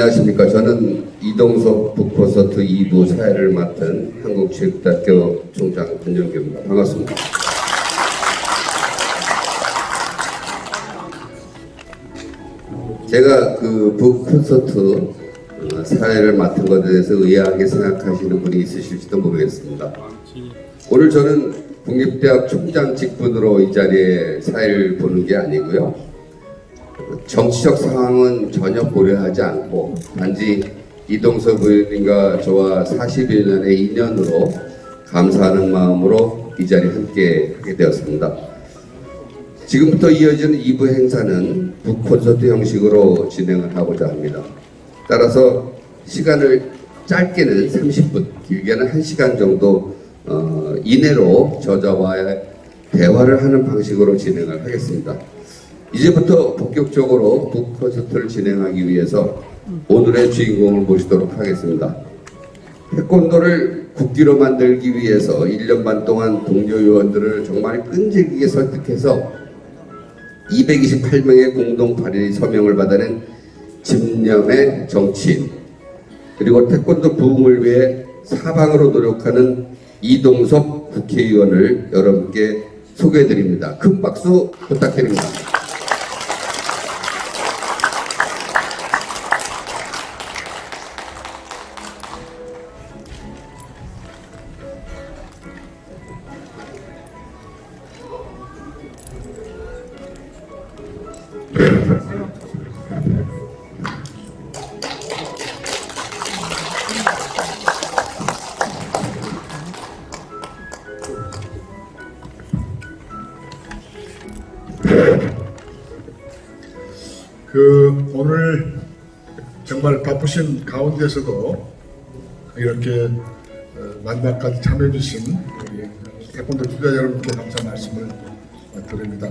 안녕하십니까. 저는 이동석 북콘서트 2부 사회를 맡은 한국체육대학교 총장 한정규입니다. 반갑습니다. 제가 그 북콘서트 어, 사회를 맡은 것에 대해서 의아하게 생각하시는 분이 있으실지도 모르겠습니다. 오늘 저는 국립대학 총장 직분으로 이 자리에 사회를 보는 게 아니고요. 정치적 상황은 전혀 고려하지 않고 단지 이동석 의원님과 저와 40여 년의 인연으로 감사하는 마음으로 이 자리에 함께 하게 되었습니다. 지금부터 이어지는 2부 행사는 북콘서트 형식으로 진행을 하고자 합니다. 따라서 시간을 짧게는 30분, 길게는 1시간 정도 어, 이내로 저자와의 대화를 하는 방식으로 진행을 하겠습니다. 이제부터 본격적으로 북콘서트를 진행하기 위해서 오늘의 주인공을 모시도록 하겠습니다. 태권도를 국기로 만들기 위해서 1년 반 동안 동료 요원들을 정말 끈질기게 설득해서 228명의 공동 발의 서명을 받아낸 집념의 정치인 그리고 태권도 부흥을 위해 사방으로 노력하는 이동섭 국회의원을 여러분께 소개해드립니다. 큰 박수 부탁드립니다. 그 오늘 정말 바쁘신 가운데서도 이렇게 어, 만남까지 참여해 주신 우리 태권도 주자 여러분께 감사 말씀을 드립니다.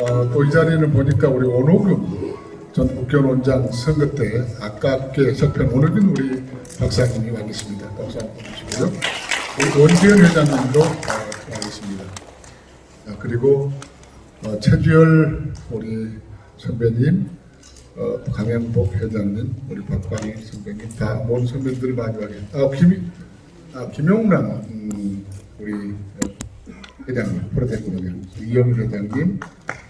어, 또이 자리는 보니까 우리 원호균 전 국회의원장 선거 때 아깝게 접한 원호균 우리 박사님이 와 계십니다. 박수 한번 주시고요. 우리 원재현 회장님도 어, 와 계십니다. 아, 그리고 어, 최주열 우리 선배님, 어, 강양복 회장님, 우리 박광희 선배님 다 모든 선배들 와 계십니다. 아, 김, 아, 김용남 음, 우리 어, 회장님, 프로테크 회장님, 이영 회장님,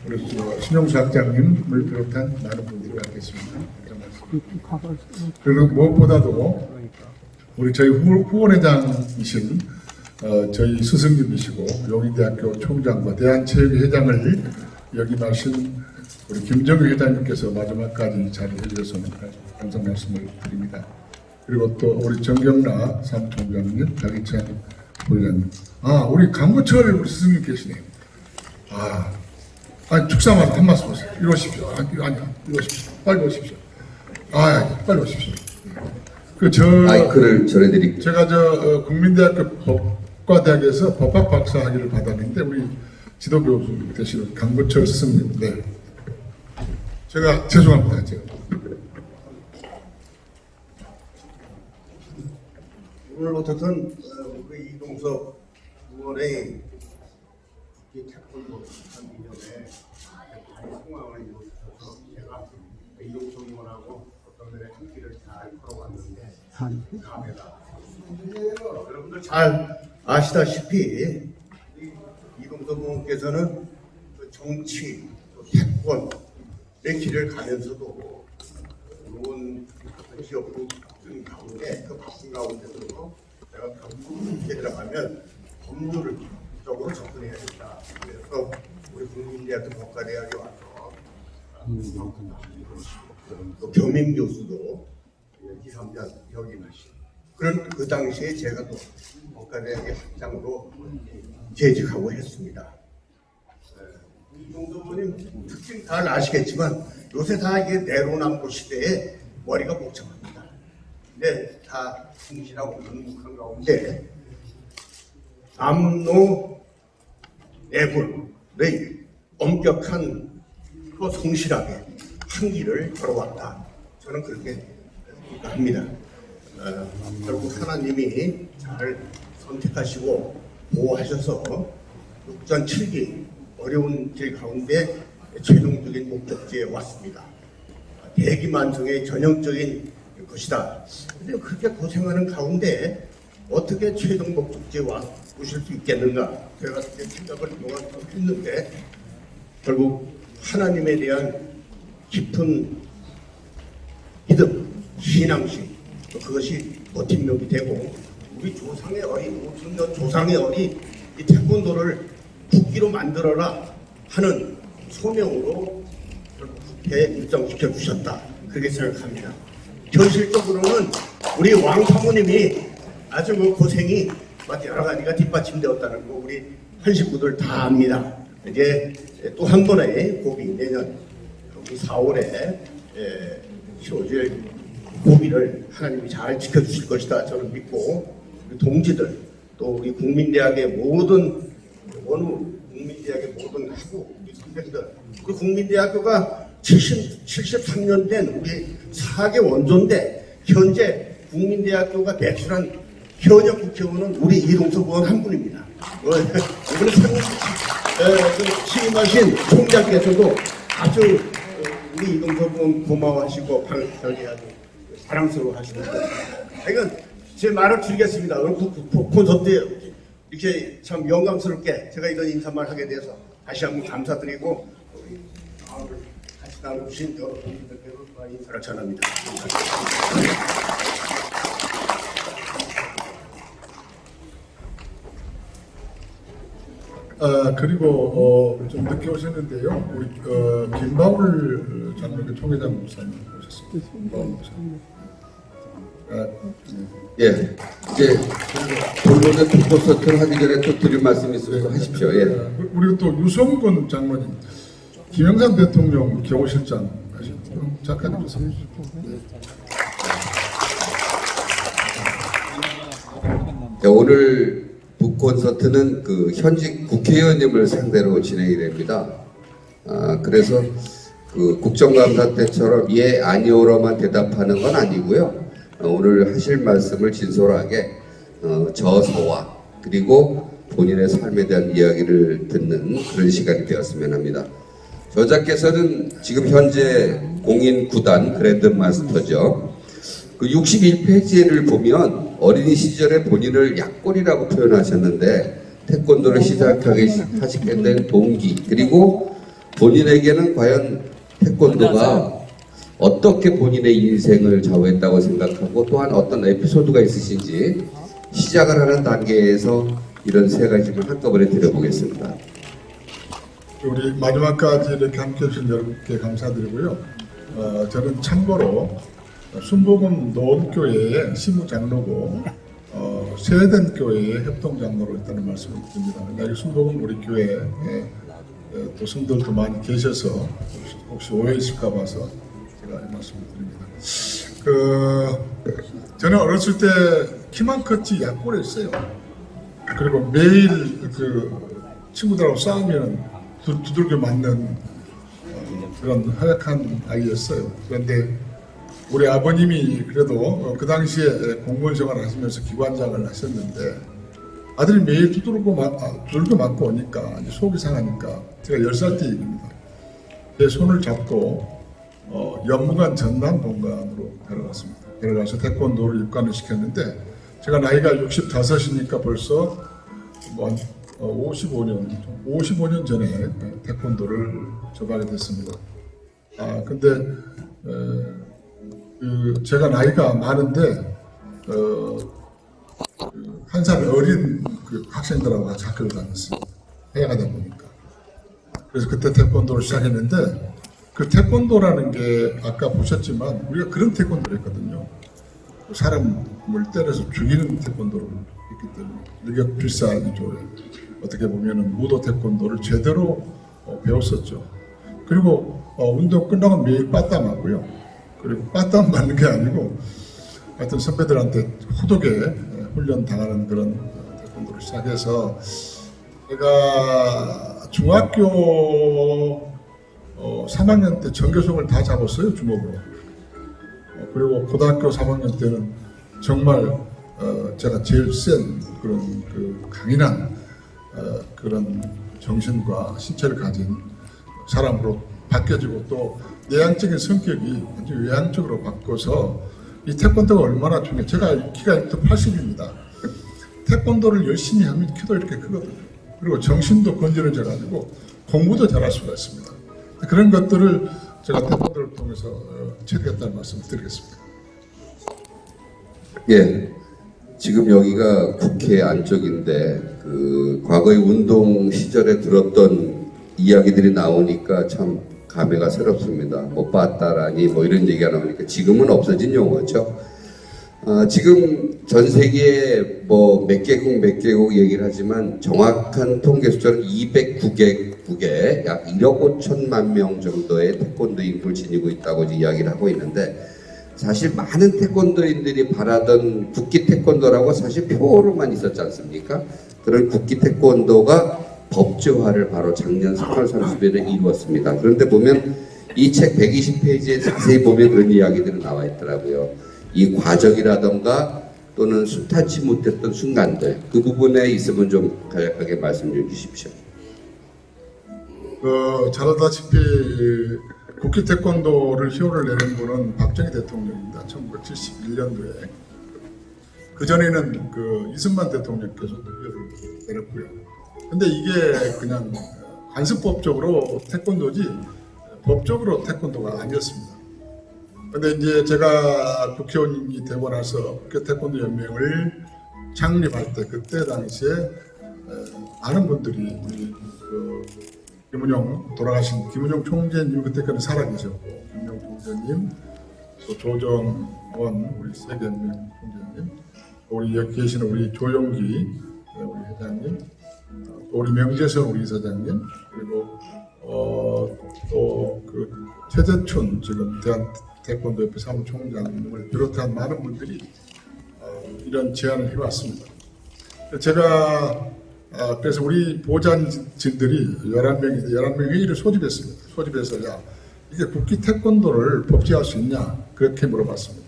우리 저 신용수 학장님을 비롯한 많은 분들이 와 계십니다. 그리고 무엇보다도 우리 저희 후, 후원회장이신 어, 저희 스승님이시고 용인대학교 총장과 대한체육회장을 역임하신 우리 김정희 회장님께서 마지막까지 자리해 주셔서 감사 말씀을 드립니다. 그리고 또 우리 정경라 사무총장님, 장희찬 부회장님, 아 우리 강구철 우리 스승님 계시네요. 아, 아니 축사만 한 말씀 하세요. 이리 오십시오. 아니, 아니, 이리 오십시오. 빨리 오십시오. 아, 빨리 오십시오. 그 저 마이크를 전해드릴게요. 제가 저 어, 국민대학교 법과대학에서 법학 박사 학위를 받았는데 우리 지도교수 되시는 강구철 스승님, 네. 제가 죄송합니다. 제가. 오늘 어쨌든 어, 우리 이동석 의원의 이 태권도 한 이전에 상황을 이루셔서 제가 이동석 의원하고 어떤 면에 함께를 잘 걸어왔는데 감회가 여러분들 잘 아시다시피 이 이동석 의원께서는 그 정치, 또 태권 의 길을 가면서도 기업부 등 가운데 그 바쁜 가운데서도 내가 경북에 들어가면 법률을 적으로 접근해야 된다. 그래서 우리 국민대학교 법과대학에 와서 또 겸임 교수도 2, 3년 역임하신 그런 그 당시에 제가 또 법과대학의 학장으로 재직하고 했습니다. 이 정도분이 특징 잘 아시겠지만 요새 다 이게 내로남불 시대에 머리가 복잡합니다. 근데 다 충실하고 능숙한 가운데 암노 내분의 엄격한 또 성실하게 한 길을 걸어왔다. 저는 그렇게 합니다. 어, 결국 하나님이 잘 선택하시고 보호하셔서 6전 7기 어려운 길 가운데 최종적인 목적지에 왔습니다. 대기만성의 전형적인 것이다. 근데 그렇게 고생하는 가운데 어떻게 최종복 축제와 오실 수 있겠는가? 제가 생각을 동안 했는데 결국 하나님에 대한 깊은 믿음, 신앙심 또 그것이 버팀목이 되고 우리 조상의 어린 5천년 조상의 어린 이 태권도를 국기로 만들어라 하는 소명으로 국회에 입성시켜 주셨다 그렇게 생각합니다. 현실적으로는 우리 왕 사모님이 아주 그 고생이 막 여러 가지가 뒷받침되었다는 거 우리 한 식구들 다 압니다. 이제 또 한 번의 고비 내년 우리 4월에 치러질 고비를 하나님이 잘 지켜주실 것이다 저는 믿고 우리 동지들 또 우리 국민대학의 모든 원우 국민대학의 모든 학우 우리 선생들 우리 국민대학교가 70, 73년 된 우리 4개 원조인데 현재 국민대학교가 배출한 현역 국회의원은 우리 이동석 의원 한 분입니다. 어, 이번에 그 취임하신 총장께서도 아주 어, 우리 이동석 의원 고마워하시고 아주 사랑스러워하시는 것 같습니다. 이건 제 말을 줄이겠습니다. 오늘 그- 그- 그 콘서트에 이렇게 참 영광스럽게 제가 이런 인사말 하게 돼서 다시 한번 감사드리고 우리 마음을 같이 나눠주신 여러 분들께도 인사를 전합니다. 아 그리고 어, 좀 늦게 오셨는데요. 우리 어, 김바울 장로교 총회장 목사님 오셨습니다. 김바울 목사님. 아, 예, 이제 본론의 콘서트를 하기 전에 또 드릴 말씀이 있으면 또 하십시오. 예. 어, 우리 또 유성근 장로님, 김영삼 대통령 경호실장 하시죠. 잠깐 주세요. 네, 오늘 북 콘서트는 그 현직 국회의원님을 상대로 진행이 됩니다. 아, 그래서 그 국정감사 때처럼 예 아니오로만 대답하는 건 아니고요. 어, 오늘 하실 말씀을 진솔하게 어, 저서와 그리고 본인의 삶에 대한 이야기를 듣는 그런 시간이 되었으면 합니다. 저자께서는 지금 현재 공인 구단 그랜드 마스터죠. 그 61페이지를 보면 어린이 시절에 본인을 약골이라고 표현하셨는데 태권도를 시작하게 하시게 된 동기 그리고 본인에게는 과연 태권도가 어떻게 본인의 인생을 좌우했다고 생각하고 또한 어떤 에피소드가 있으신지 시작을 하는 단계에서 이런 세 가지만 한꺼번에 드려보겠습니다. 우리 마지막까지 이렇게 함께 해주신 여러분께 감사드리고요. 어, 저는 참고로 순복음 노원교회의 시무장로고 어, 세된 교회의 협동장로로 있다는 말씀을 드립니다. 여기 순복음 우리 교회에 에, 또 성들도 많이 계셔서 혹시, 혹시 오해했을까 봐서 제가 이 말씀을 드립니다. 그 저는 어렸을 때 키만 컸지 약골했어요. 그리고 매일 그 친구들하고 싸우면 두, 두들겨 맞는 어, 그런 허약한 아이였어요. 그런데 우리 아버님이 그래도 어, 그 당시에 공무원 생활 하시면서 기관장을 하셨는데 아들이 매일 두들고 맞, 아, 두들겨 맞고 오니까 속이 상하니까 제가 10살 때 얘기입니다. 제 손을 잡고 어, 연무관 전남 본관으로 데려갔습니다. 데려가서 태권도를 입관을 시켰는데 제가 나이가 65이니까 벌써 뭐 55년, 55년 전에 태권도를 접하게 됐습니다. 아 근데 에, 그 제가 나이가 많은데 어, 그한살 어린 그 학생들하고 같이 학교를 다녔습니다. 해야 하다 보니까. 그래서 그때 태권도를 시작했는데 그 태권도라는 게 아까 보셨지만 우리가 그런 태권도를 했거든요. 사람을 때려서 죽이는 태권도를 했기 때문에 일격 필사이죠. 어떻게 보면은 무도 태권도를 제대로 어, 배웠었죠. 그리고 어, 운동 끝나고 매일 빠따 맞고요. 그리고 빠따 맞는 게 아니고 하여튼 선배들한테 호독에 예, 훈련 당하는 그런 어, 태권도를 시작해서 제가 중학교 어, 3학년 때 전교성을 다 잡았어요 주먹으로. 어, 그리고 고등학교 3학년 때는 정말 어, 제가 제일 센 그런 그 강인한 어, 그런 정신과 신체를 가진 사람으로 바뀌어지고 또 내향적인 성격이 아주 외향적으로 바꿔서 이 태권도가 얼마나 중요해. 제가 키가 180입니다. 태권도를 열심히 하면 키도 이렇게 크거든요. 그리고 정신도 건전해져 가지고 공부도 잘할 수가 있습니다. 그런 것들을 제가 태권도를 통해서 어, 체득했다는 말씀을 드리겠습니다. 예. 지금 여기가 국회 안쪽인데 그 과거의 운동 시절에 들었던 이야기들이 나오니까 참 감회가 새롭습니다. 못 봤다라니 뭐 이런 얘기가 나오니까 지금은 없어진 용어죠. 아, 지금 전 세계에 뭐 몇 개국 몇 개국 얘기를 하지만 정확한 통계 숫자는 209개국 에 약 1억 5천만 명 정도의 태권도인을 지니고 있다고 이야기를 하고 있는데 사실 많은 태권도인들이 바라던 국기 태권도라고 사실 표로만 있었지 않습니까? 그런 국기 태권도가 법제화를 바로 작년 3월 30일에 이루었습니다. 그런데 보면 이 책 120페이지에 자세히 보면 그런 이야기들이 나와 있더라고요. 이 과정이라던가 또는 순탄치 못했던 순간들 그 부분에 있으면 좀 간략하게 말씀 좀 주십시오. 그잘 알다시피 국기 태권도를 희호를 내는 분은 박정희 대통령입니다. 1971년도에 그 전에는 그 이승만 대통령께서 희호를 내렸고요. 근데 이게 그냥 관습법적으로 태권도지 법적으로 태권도가 아니었습니다. 근데 이제 제가 국회의원이 되고 나서 국회 태권도 연맹을 창립할 때 그때 당시에 에, 많은 분들이 그 김은영 돌아가신 김은영 총재님 그때까지 살아계셨고 김은영 총재님 또 조정원 우리 세계연맹 총재님 또 우리 여기 계시는 우리 조용기 네, 우리 회장님 우리 명재선 우리 이사장님 그리고 어, 또그 최재춘 지금 대한 태권도협회 사무총장님을 비롯한 많은 분들이 어, 이런 제안을 해왔습니다. 제가 아, 그래서 우리 보좌진들이 11명이 11명 회의를 소집했습니다. 소집해서 야 이게 국기 태권도를 법제할 수 있냐 그렇게 물어봤습니다.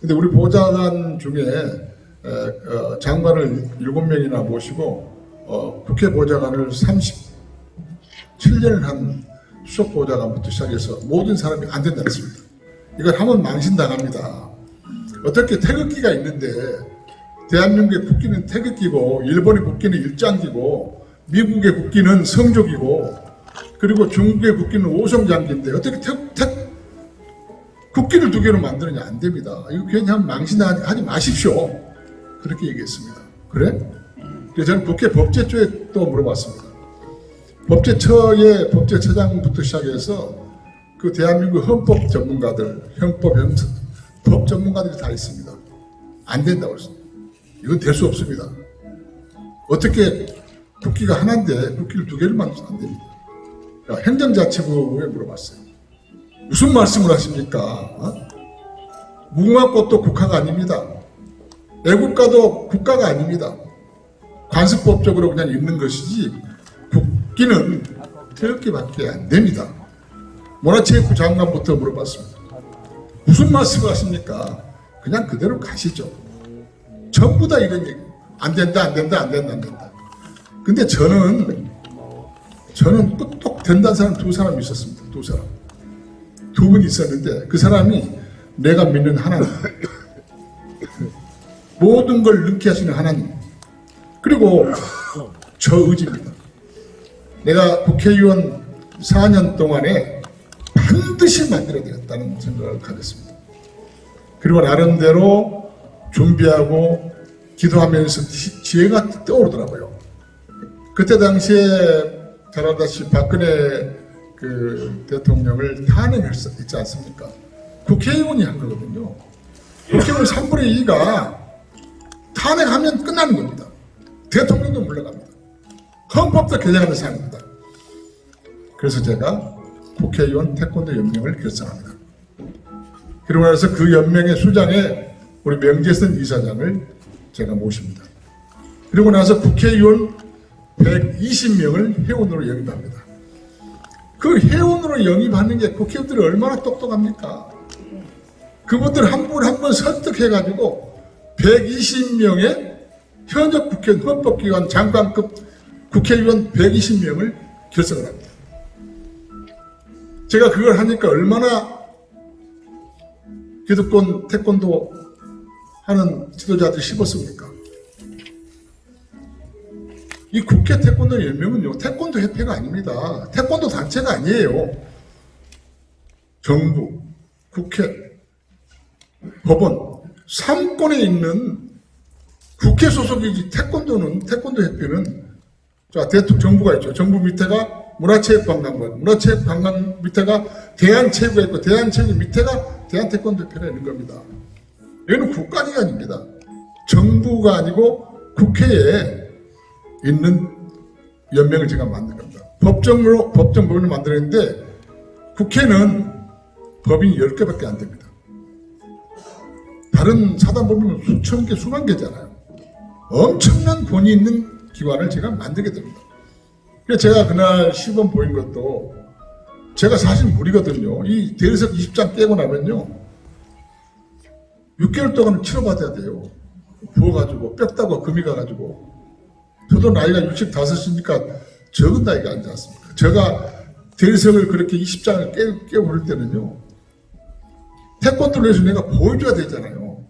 근데 우리 보좌관 중에 에, 어, 장관을 7명이나 모시고 어, 국회 보좌관을 37년을 한 수석 보좌관부터 시작해서 모든 사람이 안 된다 했습니다. 이걸 하면 망신당합니다. 어떻게 태극기가 있는데 대한민국의 국기는 태극기고 일본의 국기는 일장기고 미국의 국기는 성족이고 그리고 중국의 국기는 오성장기인데 어떻게 태, 태, 국기를 두 개로 만드느냐 안 됩니다. 이거 하면 망신하지 마십시오. 그렇게 얘기했습니다. 그래? 그래서 저는 국회 법제처에 또 물어봤습니다. 법제처의 법제처장부터 시작해서 그 대한민국 헌법 전문가들, 형법, 형법 법 전문가들이 다 있습니다. 안 된다고 했습니다. 이건 될 수 없습니다. 어떻게 국기가 하나인데 국기를 두 개를 만들어서 안 됩니다. 야, 행정자치부에 물어봤어요. 무슨 말씀을 하십니까? 어? 무궁화꽃도 국가가 아닙니다. 애국가도 국가가 아닙니다. 관습법적으로 그냥 있는 것이지 국기는 태극기밖에 안 됩니다. 문화체육부 장관부터 물어봤습니다. 무슨 말씀을 하십니까? 그냥 그대로 가시죠. 전부 다 이런 얘기. 안 된다, 안 된다, 안 된다, 안 된다. 근데 저는, 저는 똑똑 된다는 사람 두 사람 있었습니다. 두 사람. 두 분 있었는데 그 사람이 내가 믿는 하나님. 모든 걸 넣게 하시는 하나님. 그리고 저 의지입니다. 내가 국회의원 4년 동안에 반드시 만들어야 되겠다는 생각을 가졌습니다. 그리고 나름대로 준비하고 기도하면서 지- 지혜가 떠오르더라고요. 그때 당시에 잘 알다시피 박근혜 그 대통령을 탄핵했지 않습니까? 국회의원이 한 거거든요. 국회의원 3분의 2가 탄핵하면 끝나는 겁니다. 대통령도 물러갑니다. 헌법도 개정하는 사람입니다. 그래서 제가 국회의원 태권도 연맹을 결성합니다. 그리고 나서 그 연맹의 수장에 우리 명재선 이사장을 제가 모십니다. 그리고 나서 국회의원 120명을 회원으로 영입합니다. 그 회원으로 영입하는 게 국회의원들이 얼마나 똑똑합니까? 그분들 한 분 한 분 설득해가지고 120명의 현역 국회의원 헌법기관 장관급 국회의원 120명을 결성을 합니다. 제가 그걸 하니까 얼마나 기득권 태권도 하는 지도자들이 씹었습니까? 이 국회 태권도 연맹은요, 태권도 협회가 아닙니다. 태권도 단체가 아니에요. 정부, 국회, 법원, 삼권에 있는 국회 소속이지 태권도는, 태권도 협회는 자, 대통령 정부가 있죠. 정부 밑에가 문화체육관광부, 문화체육관광 밑에가 대한체육가 있고 대한체육 밑에가 대한태권도 협회가 있는 겁니다. 여기는 국가기관입니다. 정부가 아니고 국회에 있는 연맹을 제가 만든 겁니다. 법정으로 법정 법인을 만들었는데 국회는 법인이 10개밖에 안 됩니다. 다른 사단 법인은 수천 개, 수만 개잖아요. 엄청난 권위 있는 기관을 제가 만들게 됩니다. 그래서 제가 그날 시범 보인 것도 제가 사실 무리거든요. 이 대리석 20장 깨고 나면요. 6개월 동안 치료받아야 돼요. 부어가지고 뼈 따고 금이 가가지고 저도 나이가 65이니까 적은 나이가 아니지 않습니까? 제가 대리석을 그렇게 20장을 깨, 그럴 때는요. 태권도를 해서 내가 보여줘야 되잖아요.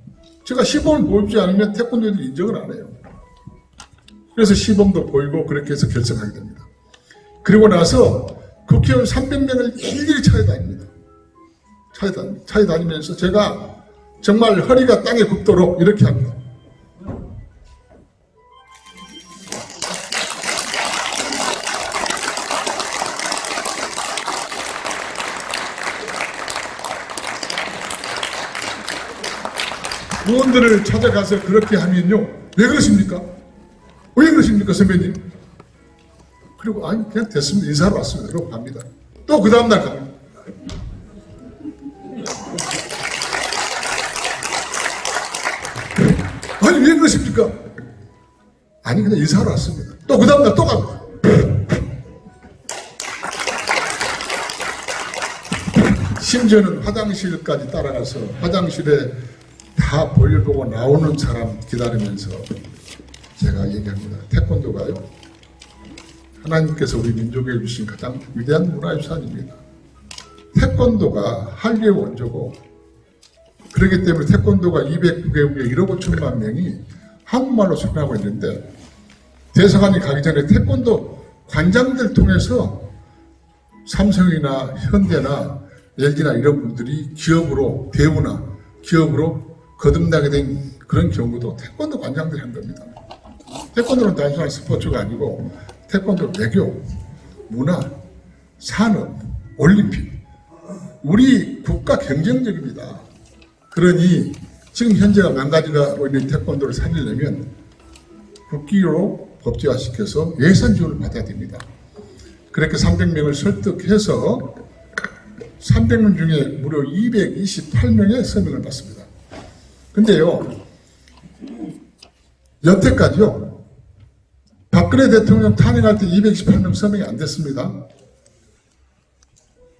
제가 시범을 보여주지 않으면 태권도들이 인정을 안 해요. 그래서 시범도 보이고 그렇게 해서 결정하게 됩니다. 그리고 나서 국회의원 300명을 일일이 찾아다닙니다. 찾아다니, 찾아다니면서 제가 정말 허리가 땅에 굽도록 이렇게 합니다. 의원들을 찾아가서 그렇게 하면요. 왜 그러십니까? 왜 그러십니까, 선배님? 그리고 아니 그냥 됐습니다. 인사하러 왔습니다. 그러고 갑니다. 또 그 다음날 갑니다. 그러십니까? 아니 그냥 인사하러 왔습니다. 또 그 다음날 또 갑니다. 심지어는 화장실까지 따라가서 화장실에 다 볼일 보고 나오는 사람 기다리면서 제가 얘기합니다. 태권도가요. 하나님께서 우리 민족에 주신 가장 위대한 문화유산입니다. 태권도가 한류의 원조고 그렇기 때문에 태권도가 209개국에 1억 5천만 명이 한국말로 생각하고 있는데 대사관이 가기 전에 태권도 관장들 통해서 삼성이나 현대나 LG나 이런 분들이 기업으로 대우나 기업으로 거듭나게 된 그런 경우도 태권도 관장들이 한 겁니다. 태권도는 단순한 스포츠가 아니고 태권도 외교, 문화, 산업, 올림픽 우리 국가 경쟁력입니다. 그러니 지금 현재가 망가져가고 있는 태권도를 살리려면 국기로 법제화시켜서 예산 지원을 받아야 됩니다. 그렇게 300명을 설득해서 300명 중에 무려 228명의 서명을 받습니다. 근데요, 여태까지요, 박근혜 대통령 탄핵할 때 228명 서명이 안 됐습니다.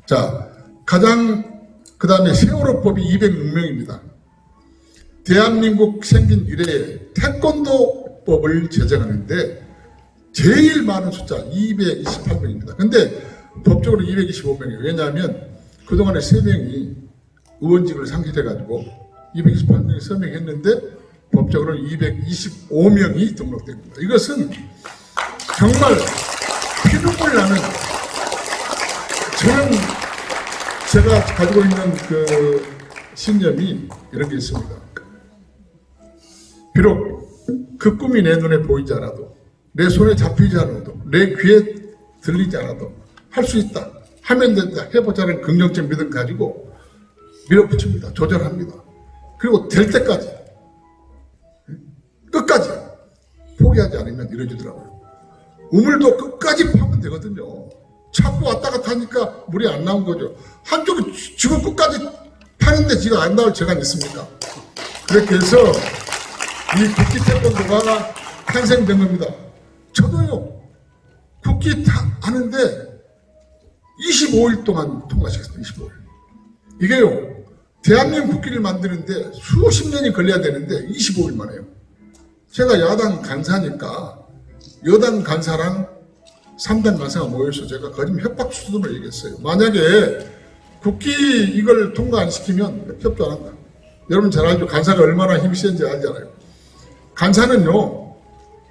자, 가장, 그 다음에 세월호법이 206명입니다. 대한민국 생긴 이래 태권도법을 제정하는데 제일 많은 숫자 228명입니다. 근데 법적으로 225명이에요. 왜냐하면 그동안에 3명이 의원직을 상실해가지고 228명이 서명했는데 법적으로 225명이 등록된 겁니다. 이것은 정말 피눈물 나는 저는 제가 가지고 있는 그 신념이 이런 게 있습니다. 비록 그 꿈이 내 눈에 보이지 않아도 내 손에 잡히지 않아도 내 귀에 들리지 않아도 할 수 있다 하면 된다 해보자는 긍정적 믿음 가지고 밀어붙입니다. 조절합니다. 그리고 될 때까지 끝까지 포기하지 않으면 이루어지더라고요. 우물도 끝까지 파면 되거든요. 자꾸 왔다 갔다 하니까 물이 안 나온 거죠. 한쪽이 지금 끝까지 파는데 지가 안 나올 제가 있습니까? 그렇게 해서 이 국기 태권도가 탄생된 겁니다. 저도요, 국기 다 하는데 25일 동안 통과시켰습니다. 25일. 이게요, 대한민국 국기를 만드는데 수십 년이 걸려야 되는데 25일 만에요. 제가 야당 간사니까 여당 간사랑 3당 간사가 모여서 제가 거짓 협박 수준을 얘기했어요. 만약에 국기 이걸 통과 안 시키면 협조 안 한다. 여러분 잘 알죠? 간사가 얼마나 힘이 센지 알잖아요. 간사는요,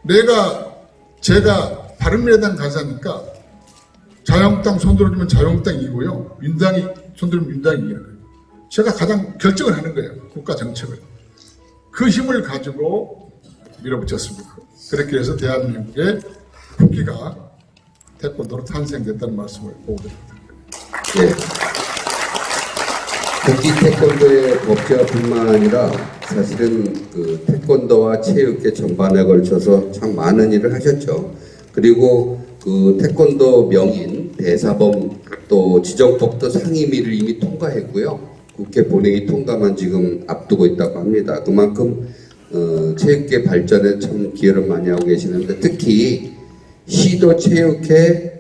내가, 제가 바른미래당 간사니까 자유한국당 손들어주면 자유한국당이고요. 민당이 손들면 민당이 이기는 거예요. 제가 가장 결정을 하는 거예요. 국가 정책을. 그 힘을 가지고 밀어붙였습니다. 그렇게 해서 대한민국의 국기가 태권도로 탄생됐다는 말씀을 보고 드립니다. 예. 국기 태권도의 법제화뿐만 아니라 사실은 그 태권도와 체육계 전반에 걸쳐서 참 많은 일을 하셨죠. 그리고 그 태권도 명인 대사범 또 지정법도 상임위를 이미 통과했고요. 국회 본회의 통과만 지금 앞두고 있다고 합니다. 그만큼 어, 체육계 발전에 참 기여를 많이 하고 계시는데 특히 시도 체육회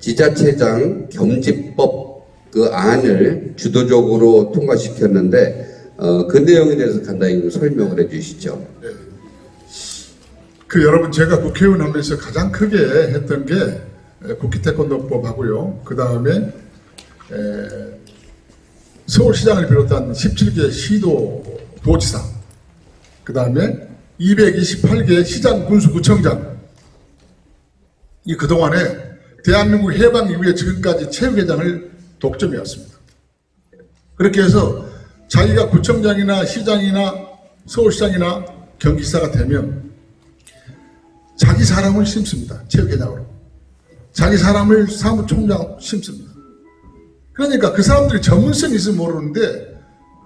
지자체장 겸집법 그 안을 주도적으로 통과시켰는데 어, 그 내용에 대해서 간단히 좀 설명을 해주시죠. 그 여러분 제가 국회의원 하면서 가장 크게 했던 게 에, 국회 태권도법 하고요. 그 다음에 서울시장을 비롯한 17개 시도 도지사 그 다음에 228개 시장 군수구청장 이 그동안에 대한민국 해방 이후에 지금까지 체육회장을 독점해왔습니다. 그렇게 해서 자기가 구청장이나 시장이나 서울시장이나 경기지사가 되면 자기 사람을 심습니다. 체육회장으로. 자기 사람을 사무총장 심습니다. 그러니까 그 사람들이 전문성이 있으면 모르는데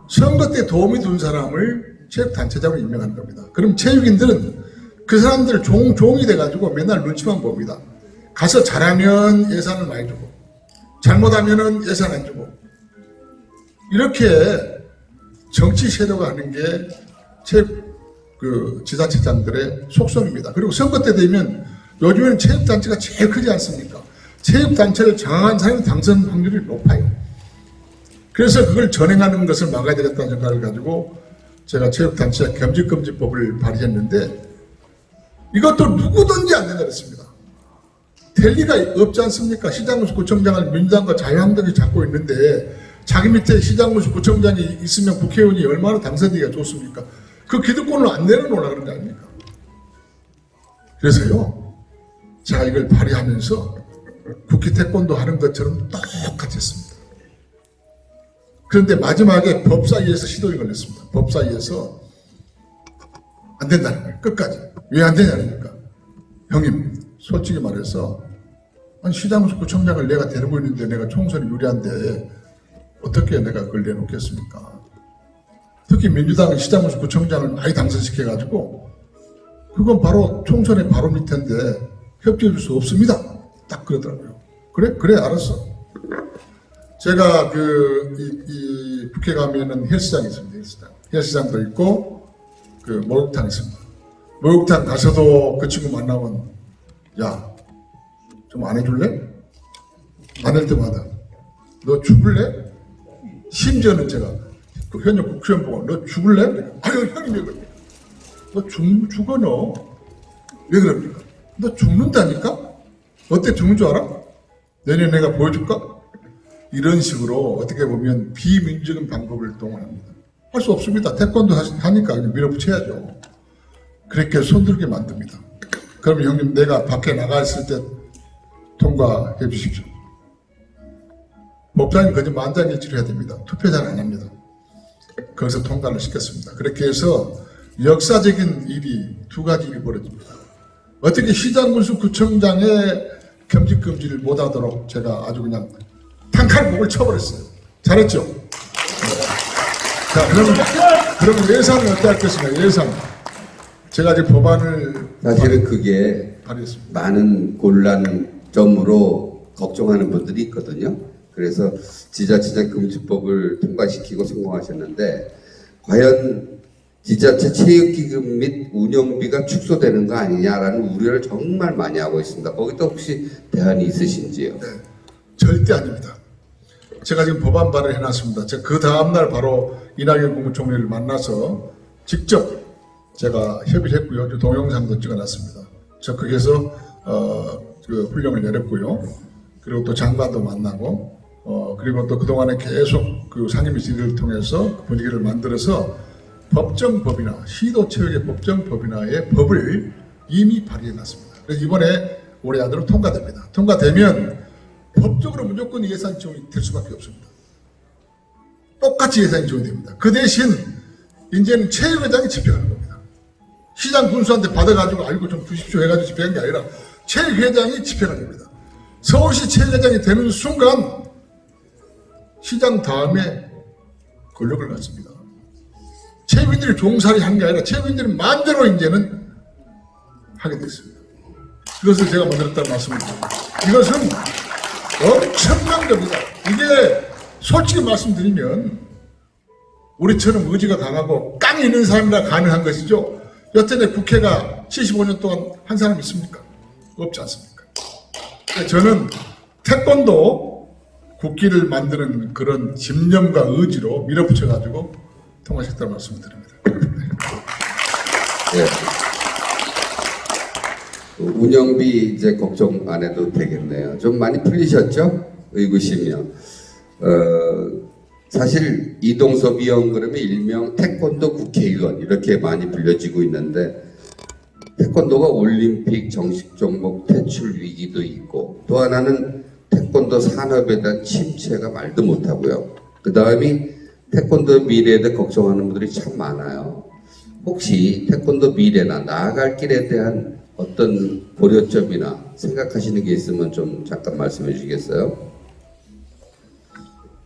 선거 때 도움이 준 사람을 체육단체장으로 임명하는 겁니다. 그럼 체육인들은 그 사람들 종, 종이 돼가지고 맨날 눈치만 봅니다. 가서 잘하면 예산을 많이 주고 잘못하면은 예산 안 주고 이렇게 정치 세도가 하는 게 체육 그 지자체장들의 속성입니다. 그리고 선거 때 되면 요즘에는 체육단체가 제일 크지 않습니까? 체육단체를 장악한 사람이 당선 확률이 높아요. 그래서 그걸 전행하는 것을 막아야 되겠다는 생각을 가지고 제가 체육단체 겸직금지법을 발의했는데 이것도 누구든지 안 된다 그랬습니다. 될 리가 없지 않습니까? 시장군수 구청장을 민주당과 자유한국당이 잡고 있는데 자기 밑에 시장군수 구청장이 있으면 국회의원이 얼마나 당선되기가 좋습니까? 그 기득권을 안 내려놓으라 그런 거 아닙니까? 그래서요, 제가 이걸 발의하면서 국회 태권도 하는 것처럼 똑같이 했습니다. 그런데 마지막에 법사위에서 시도를 걸렸습니다. 법사위에서 안 된다는 거예요. 끝까지. 왜 안 되냐니까. 형님, 솔직히 말해서 아니 시장수 구청장을 내가 데리고 있는데 내가 총선이 유리한데 어떻게 내가 그걸 내놓겠습니까? 특히 민주당 시장수 구청장을 많이 당선시켜가지고 그건 바로 총선의 바로 밑인데 협조해 줄 수 없습니다. 딱 그러더라고요. 그래? 그래 알았어. 제가 그, 이, 이 국회 가면은 헬스장이 있습니다. 헬스장. 헬스장도 있고 그 목욕탕 있습니다. 목욕탕 가서도 그 친구 만나면 야, 좀 안 해줄래? 안 할 때마다 너 죽을래? 심지어는 제가 그 현역 국회의원 보고 너 죽을래? 아유 형님 왜 그럽니까? 너 죽, 죽어 너. 왜 그럽니까? 너 죽는다니까? 어때 죽는 줄 알아? 내년에 내가 보여줄까? 이런 식으로 어떻게 보면 비민주적인 방법을 동원합니다. 할 수 없습니다. 태권도 하니까 밀어붙여야죠. 그렇게 손들게 만듭니다. 그러면 형님 내가 밖에 나가 있을 때 통과해 주십시오. 법사님 거짓 만장일치를 해야 됩니다. 투표자는 안 합니다. 거기서 통과를 시켰습니다. 그렇게 해서 역사적인 일이 두 가지 일이 벌어집니다. 어떻게 시장군수 구청장의 겸직금지를 못하도록 제가 아주 그냥 탄칼 목을 쳐버렸어요. 잘했죠? 자, 그러면, 그러면 예산은 어떻게 할 것인가? 예산. 제가 이제 법안을 사실은 그게 발의했습니다. 많은 곤란점으로 걱정하는 분들이 있거든요. 그래서 지자체장 금지법을 통과시키고 성공하셨는데 과연 지자체 체육기금 및 운영비가 축소되는 거 아니냐라는 우려를 정말 많이 하고 있습니다. 거기도 혹시 대안이 있으신지요? 절대 아닙니다. 제가 지금 법안 발의를 해놨습니다. 제가 그 다음날 바로 이낙연 국무총리를 만나서 직접 제가 협의를 했고요. 저 동영상도 찍어놨습니다. 적극해서 어, 그 훈령을 내렸고요. 그리고 또 장관도 만나고 어, 그리고 또 그동안에 계속 그 상임위 질의를 통해서 그 분위기를 만들어서 법정법이나 시도체육의 법정법이나의 법을 이미 발의해 놨습니다. 그래서 이번에 올해 안으로 통과됩니다. 통과되면 법적으로 무조건 예산 지원이 될 수밖에 없습니다. 똑같이 예산이 지원됩니다. 그 대신 이제는 체육회장이 집행하는 겁니다. 시장 군수한테 받아가지고 알고 좀 주십시오 해가지고 집행한 게 아니라 체육회장이 집행하는 겁니다. 서울시 체육회장이 되는 순간 시장 다음에 권력을 갖습니다. 체육인들이 종살이 한 게 아니라 체육인들이 마음대로 이제는 하게 됐습니다. 이것을 제가 만들었다는 말씀을 드립니다. 이것은 엄청난 겁니다. 이게 솔직히 말씀드리면 우리처럼 의지가 강하고 깡이 있는 사람이라 가능한 것이죠. 여태내 국회가 75년 동안 한 사람 있습니까? 없지 않습니까? 저는 태권도 국기를 만드는 그런 집념과 의지로 밀어붙여가지고 통과시켰다는 말씀을 드립니다. 예. 운영비 이제 걱정 안 해도 되겠네요. 좀 많이 풀리셨죠? 의구심이요. 어, 사실 이동섭 위원 그러면 일명 태권도 국회의원 이렇게 많이 불려지고 있는데 태권도가 올림픽 정식 종목 퇴출 위기도 있고 또 하나는 태권도 산업에 대한 침체가 말도 못하고요. 그 다음이 태권도 미래에 대해 걱정하는 분들이 참 많아요. 혹시 태권도 미래나 나아갈 길에 대한 어떤 고려점이나 생각하시는 게 있으면 좀 잠깐 말씀해 주시겠어요?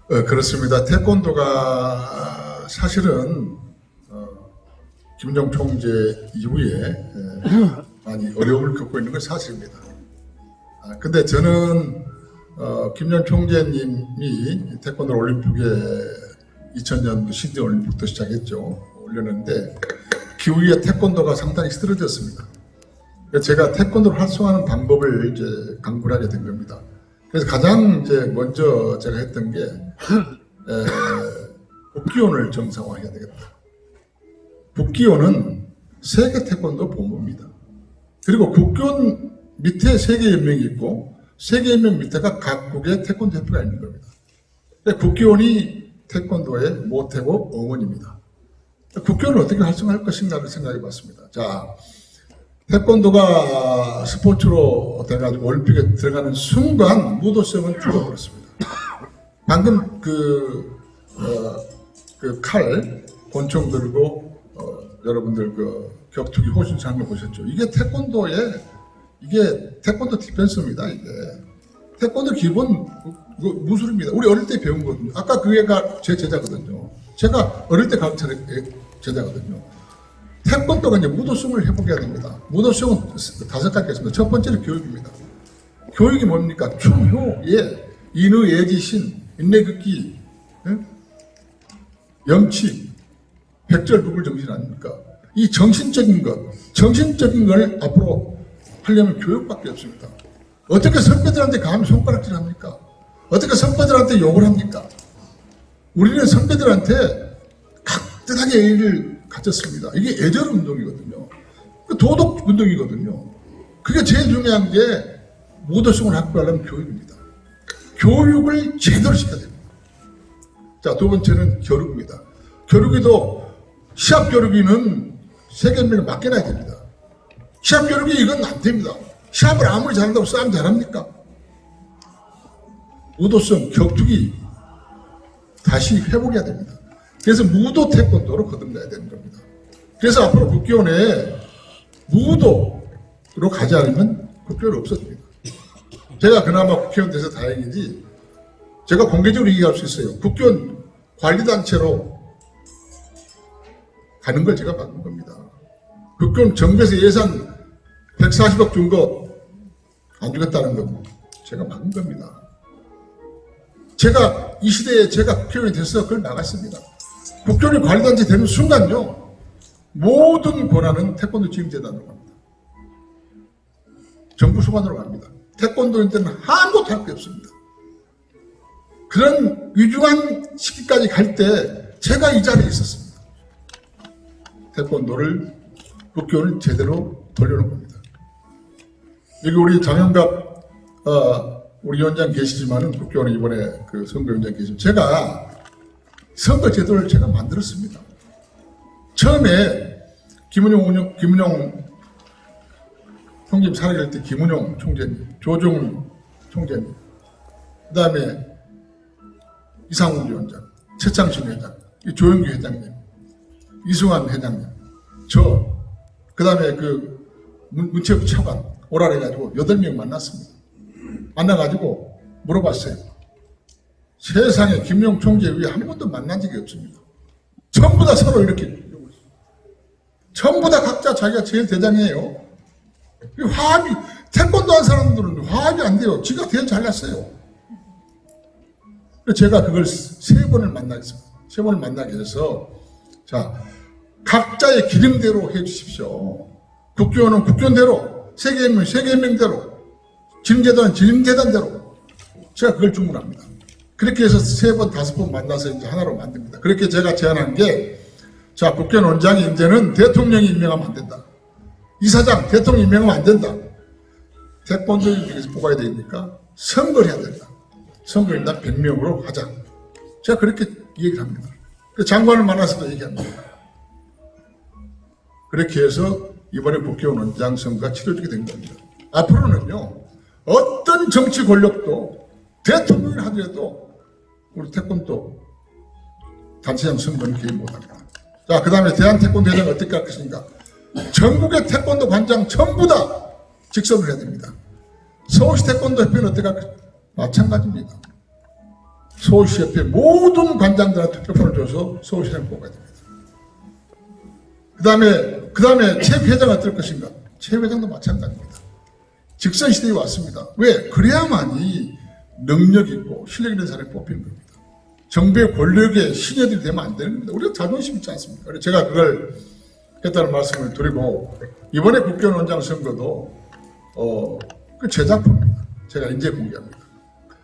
어, 그렇습니다. 태권도가 사실은 어, 김정 총재 이후에 에, 많이 어려움을 겪고 있는 건 사실입니다. 아, 근데 저는 어, 김정 총재님이 태권도 올림픽에 2000년도 시드 올림픽도 시작했죠. 올렸는데 그 이후에 태권도가 상당히 쓰러졌습니다. 제가 태권도를 활성화하는 방법을 이제 강구를 하게 된 겁니다. 그래서 가장 이제 먼저 제가 했던 게 에, 국기원을 정상화해야 되겠다. 국기원은 세계 태권도 본부입니다. 그리고 국기원 밑에 세계연맹이 있고 세계연맹 밑에가 각국의 태권도 협회가 있는 겁니다. 근데 국기원이 태권도의 모태고 어머니입니다. 국기원을 어떻게 활성화할 것인가를 생각해 봤습니다. 자, 태권도가 스포츠로 돼가지고 올림픽에 들어가는 순간 무도성은 죽어버렸습니다. 방금 그, 어, 그 칼, 권총 들고, 어, 여러분들 그 격투기 호신상을 보셨죠. 이게 태권도의, 이게 태권도 디펜스입니다, 이게. 태권도 기본 그 무술입니다. 우리 어릴 때 배운 거거든요. 아까 그 애가 제 제자거든요. 제가 어릴 때 가르쳐 제자거든요. 태권도가 이제 무도성을 회복해야 됩니다. 무도성은 다섯 가지가 있습니다. 첫 번째는 교육입니다. 교육이 뭡니까? 충효, 예, 인의, 예지신, 인내극기, 예? 염치, 백절부불 정신 아닙니까? 이 정신적인 것, 정신적인 걸 앞으로 하려면 교육밖에 없습니다. 어떻게 선배들한테 감히 손가락질 합니까? 어떻게 선배들한테 욕을 합니까? 우리는 선배들한테 각듯하게 예의를 갖췄습니다. 이게 애절 운동이거든요. 그 도덕 운동이거든요. 그게 제일 중요한 게 모도성을 확보하려면 교육입니다. 교육을 제대로 시켜야 됩니다. 자, 두 번째는 교육입니다. 교육이도 시합 교육이는 세계인을 맡겨놔야 됩니다. 시합 교육이 이건 안 됩니다. 시합을 아무리 잘한다고 싸움 잘합니까? 무도성, 격투기 다시 회복해야 됩니다. 그래서 무도 태권도로 거듭나야 되는 겁니다. 그래서 앞으로 국교원에 무도로 가지 않으면 국교는 없어집니다. 제가 그나마 국회의원 돼서 다행이지 제가 공개적으로 얘기할 수 있어요. 국교원 관리단체로 가는 걸 제가 막은 겁니다. 국교원 정부에서 예산 140억 준 거 안 주겠다는 건 제가 막은 겁니다. 제가 이 시대에 제가 국회의원이 돼서 그걸 막았습니다. 국교원이 관리단체 되는 순간요 모든 권한은 태권도 지임재단으로 갑니다. 정부 소관으로 갑니다. 태권도인들은 아무것도 할 게 없습니다. 그런 위중한 시기까지 갈 때 제가 이 자리에 있었습니다. 태권도를 국교원을 제대로 돌려놓은 겁니다. 여기 우리 장영갑 어, 우리 위원장 계시지만은 국교원에 이번에 그 선거위원장 계시면 제가 선거 제도를 제가 만들었습니다. 처음에 김은용 김은용 총재님 살아갈 때 김은용 총재님, 조정훈 총재님, 그 다음에 이상훈 위원장, 최창신 회장, 이 조영규 회장님, 이승환 회장님, 저, 그 다음에 그 문- 문체부 차관 오라 해가지고 여덟 명 만났습니다. 만나가지고 물어봤어요. 세상에 김용 총재 위에 한 번도 만난 적이 없습니다. 전부 다 서로 이렇게. 전부 다 각자 자기가 제일 대장이에요. 이 화합이 태권도 한 사람들은 화합이 안 돼요. 지가 제일 잘났어요. 제가 그걸 세 번을 만나겠습니다. 세 번을 만나게 해서 자 각자의 기름대로 해주십시오. 국교는 국교대로 세계인명 세계인명대로 진재단 진재단대로 제가 그걸 주문합니다. 그렇게 해서 세 번 다섯 번 만나서 이제 하나로 만듭니다. 그렇게 제가 제안한 게 자, 국회 원장이 이제는 대통령이 임명하면 안 된다. 이사장 대통령 임명하면 안 된다. 태권도인 중에서 뽑아야 되니까 선거를 해야 된다. 선거인단 100명으로 하자. 제가 그렇게 얘기를 합니다. 그 장관을 만나서도 얘기합니다. 그렇게 해서 이번에 국회의원 원장 선거가 치러지게 된 겁니다. 앞으로는요, 어떤 정치 권력도 대통령이 하더라도 우리 태권도 단체장 선거는 개입 못합니다. 자, 그 다음에 대한태권도회장 어떻게 할 것인가? 전국의 태권도 관장 전부 다 직선을 해야 됩니다. 서울시 태권도 협회는 어떻게 할 것인가? 마찬가지입니다. 서울시 협회 모든 관장들한테 투표를 줘서 서울시장 뽑아야 됩니다. 그 다음에, 그 다음에 최 회장 어떨 것인가? 최 회장도 마찬가지입니다. 직선 시대에 왔습니다. 왜? 그래야만이 능력 있고 실력 있는 사람이 뽑히는 겁니다. 정부의 권력에 신여들이 되면 안 되는 겁니다. 우리가 자존심 있지 않습니까? 제가 그걸 했다는 말씀을 드리고 이번에 국회의원 원장 선거도 어, 그제 작품입니다. 제가 이제 공개합니다.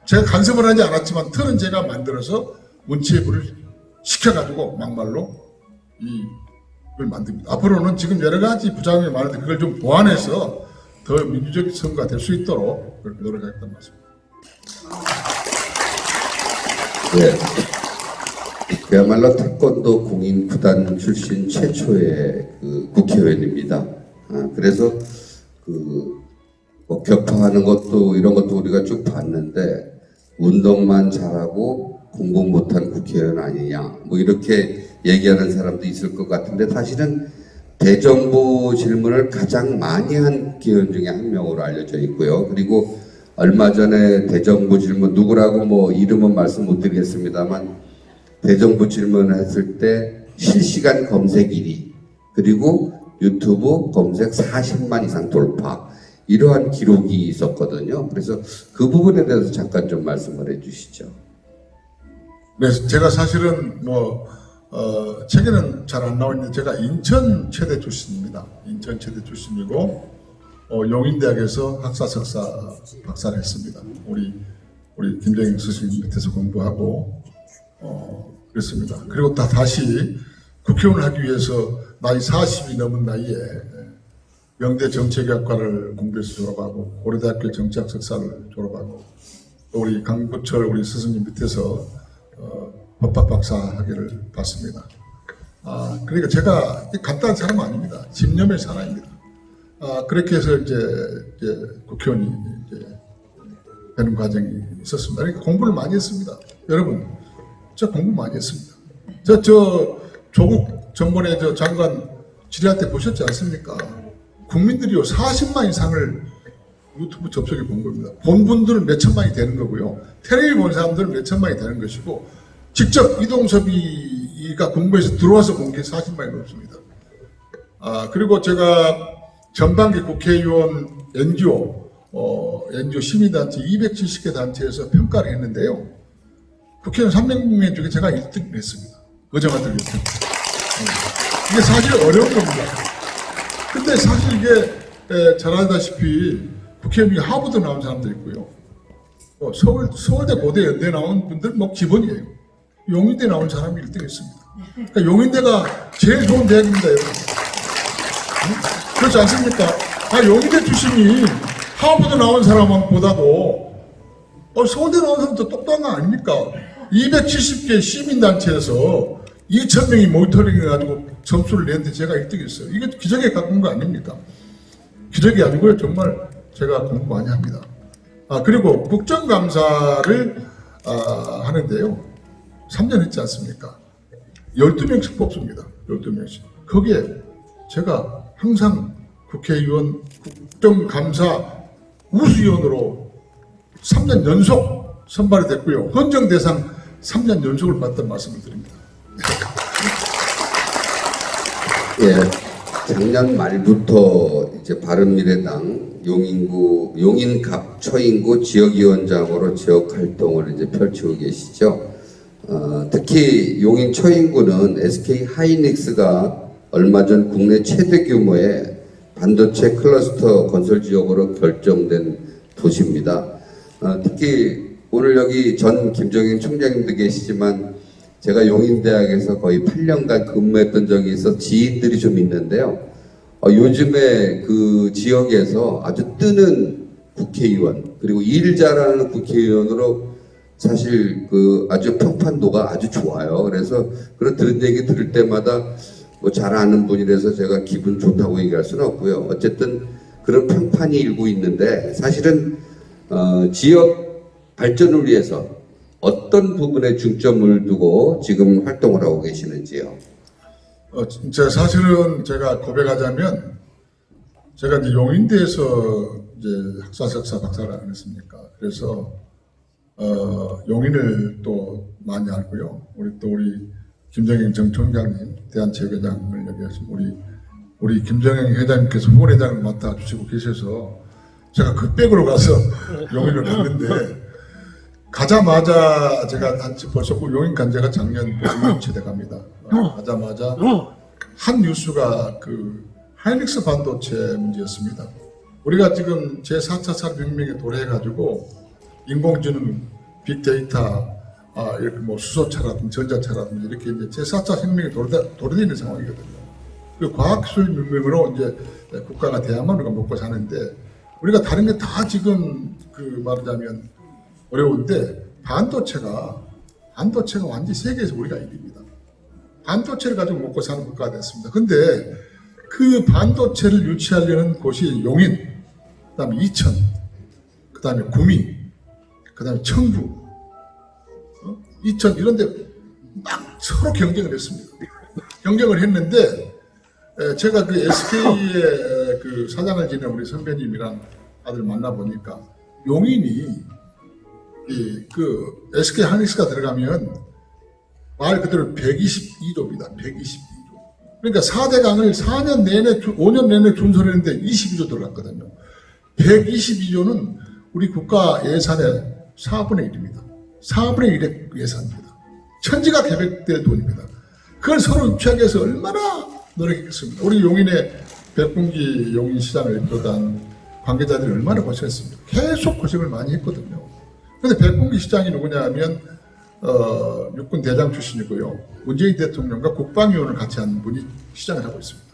제가 간섭을 하지 않았지만 틀은 제가 만들어서 문체부를 시켜가지고 막말로 이걸 만듭니다. 앞으로는 지금 여러 가지 부작용이 많은데 그걸 좀 보완해서 더 민주적인 선거가 될 수 있도록 그렇게 노력하겠다는 말씀입니다. 네. 그야말로 태권도 공인 구단 출신 최초의 그 국회의원입니다. 아, 그래서 그 뭐 격파하는 것도 이런 것도 우리가 쭉 봤는데 운동만 잘하고 공부 못한 국회의원 아니냐 뭐 이렇게 얘기하는 사람도 있을 것 같은데 사실은 대정부 질문을 가장 많이 한 국회의원 중에 한 명으로 알려져 있고요. 그리고 얼마 전에 대정부 질문 누구라고 뭐 이름은 말씀 못 드리겠습니다만 대정부 질문을 했을 때 실시간 검색 1위 그리고 유튜브 검색 40만 이상 돌파 이러한 기록이 있었거든요. 그래서 그 부분에 대해서 잠깐 좀 말씀을 해주시죠. 네, 제가 사실은 뭐 어, 책에는 잘 안 나와 있는데 제가 인천 최대 출신입니다. 인천 최대 출신이고 어, 용인대학에서 학사 석사 박사를 했습니다. 우리 우리 김정일 스승님 밑에서 공부하고 어, 그랬습니다. 그리고 다 다시 국회의원을 하기 위해서 나이 40이 넘은 나이에 명대 정책학과를 공부해서 졸업하고 고려대학교 정치학 석사를 졸업하고 또 우리 강부철 우리 스승님 밑에서 어, 법학 박사 학위를 받습니다. 아, 그러니까 제가 간단한 사람 아닙니다. 집념의 사람입니다. 아, 그렇게 해서 이제, 이제 국회의원이 이제 되는 과정이 있었습니다. 그러니까 공부를 많이 했습니다. 여러분, 저 공부 많이 했습니다. 저, 저, 조국 전번에 저 장관 질의할 때 보셨지 않습니까? 국민들이요, 40만 이상을 유튜브 접속해 본 겁니다. 본 분들은 몇 천만이 되는 거고요. 텔레비 본 사람들은 몇 천만이 되는 것이고, 직접 이동섭이가 공부해서 들어와서 본 게 40만이 넘습니다. 아, 그리고 제가 전반기 국회의원 NGO, 어, NGO 시민단체 270개 단체에서 평가를 했는데요. 국회의원 300명 중에 제가 1등을 했습니다. 의정한들 1등. 이게 사실 어려운 겁니다. 근데 사실 이게 에, 잘 알다시피 국회의원이 하버드 나온 사람도 있고요. 어, 서울, 서울대 고대 연대 나온 분들 뭐 기본이에요. 용인대 나온 사람이 1등 했습니다. 그러니까 용인대가 제일 좋은 대학입니다, 여러분. 응? 그렇지 않습니까? 아, 용인대 출신이 하버드 나온 사람보다도 어, 서울대 나온 사람 더 똑똑한 거 아닙니까? 270개 시민단체에서 2,000명이 모니터링 해가지고 점수를 냈는데 제가 1등 했어요. 이게 기적에 가까운 거 아닙니까? 기적이 아니고요. 정말 제가 공부 많이 합니다. 아, 그리고 국정감사를 아, 하는데요. 3년 했지 않습니까? 12명씩 뽑습니다. 12명씩. 거기에 제가 항상 국회의원 국정감사 우수위원으로 3년 연속 선발이 됐고요. 헌정 대상 3년 연속을 받던 말씀을 드립니다. 예, 작년 말부터 이제 바른미래당 용인구 용인갑 초인구 지역위원장으로 지역 활동을 이제 펼치고 계시죠. 어, 특히 용인 초인구는 SK 하이닉스가 얼마 전 국내 최대 규모의 반도체 클러스터 건설 지역으로 결정된 도시입니다. 어, 특히 오늘 여기 전 김정인 총장님도 계시지만 제가 용인대학에서 거의 8년간 근무했던 적이 있어 지인들이 좀 있는데요. 어, 요즘에 그 지역에서 아주 뜨는 국회의원 그리고 일 잘하는 국회의원으로 사실 그 아주 평판도가 아주 좋아요. 그래서 그런 들은 얘기 들을 때마다 뭐 잘 아는 분이라서 제가 기분 좋다고 얘기할 수는 없고요. 어쨌든 그런 평판이 일고 있는데 사실은 어, 지역 발전을 위해서 어떤 부분에 중점을 두고 지금 활동을 하고 계시는지요? 어, 진짜 사실은 제가 고백하자면 제가 이제 용인대에서 이제 학사, 석사, 박사를 안 했습니까? 그래서 어, 용인을 또 많이 알고요. 우리 또 우리 김정영 전 총장님 대한체육회장을 여기 하신 우리 우리 김정영 회장님께서 후원회장을 맡아주시고 계셔서 제가 급백으로 가서 용인을 갔는데 가자마자 제가 단지 벌써 그 용인 간제가 작년 5년째 돼갑니다. 어, 가자마자 한 뉴스가 그 하이닉스 반도체 문제였습니다. 우리가 지금 제4차 산업혁명에 도래해가지고 인공지능, 빅데이터, 아, 이렇게 뭐 수소차라든지 전자차라든지 이렇게 이제 제4차 혁명에 도래, 도래되는 상황이거든요. 그 과학기술 문명으로 이제 국가가 우리가 먹고 사는데 우리가 다른 게 다 지금 그 말하자면 어려운데 반도체가 반도체가 완전히 세계에서 우리가 1위입니다. 반도체를 가지고 먹고 사는 국가가 됐습니다. 근데 그 반도체를 유치하려는 곳이 용인, 그 다음에 이천, 그 다음에 구미, 그 다음에 청주, 어? 이천 이런 데 막 서로 경쟁을 했습니다. 경쟁을 했는데 에, 제가 그 SK의 그 사장을 지낸 우리 선배님이랑 아들 만나 보니까 용인이 이 그 SK 하이닉스가 들어가면 말 그대로 122조입니다. 122조. 그러니까 4대 강을 4년 내내, 주- 5년 내내 준설했는데 22조 들어갔거든요. 122조는 우리 국가 예산의 4분의 1입니다. 4분의 1의 예산입니다. 천지가 계획될 돈입니다. 그걸 서로 유치하기 위해서 얼마나 노력했겠습니까? 우리 용인의 백분기 용인시장을 비롯한 관계자들이 얼마나 고생했습니까? 계속 고생을 많이 했거든요. 근데 백분기 시장이 누구냐 하면 어, 육군 대장 출신이고요. 문재인 대통령과 국방위원을 같이 한 분이 시장을 하고 있습니다.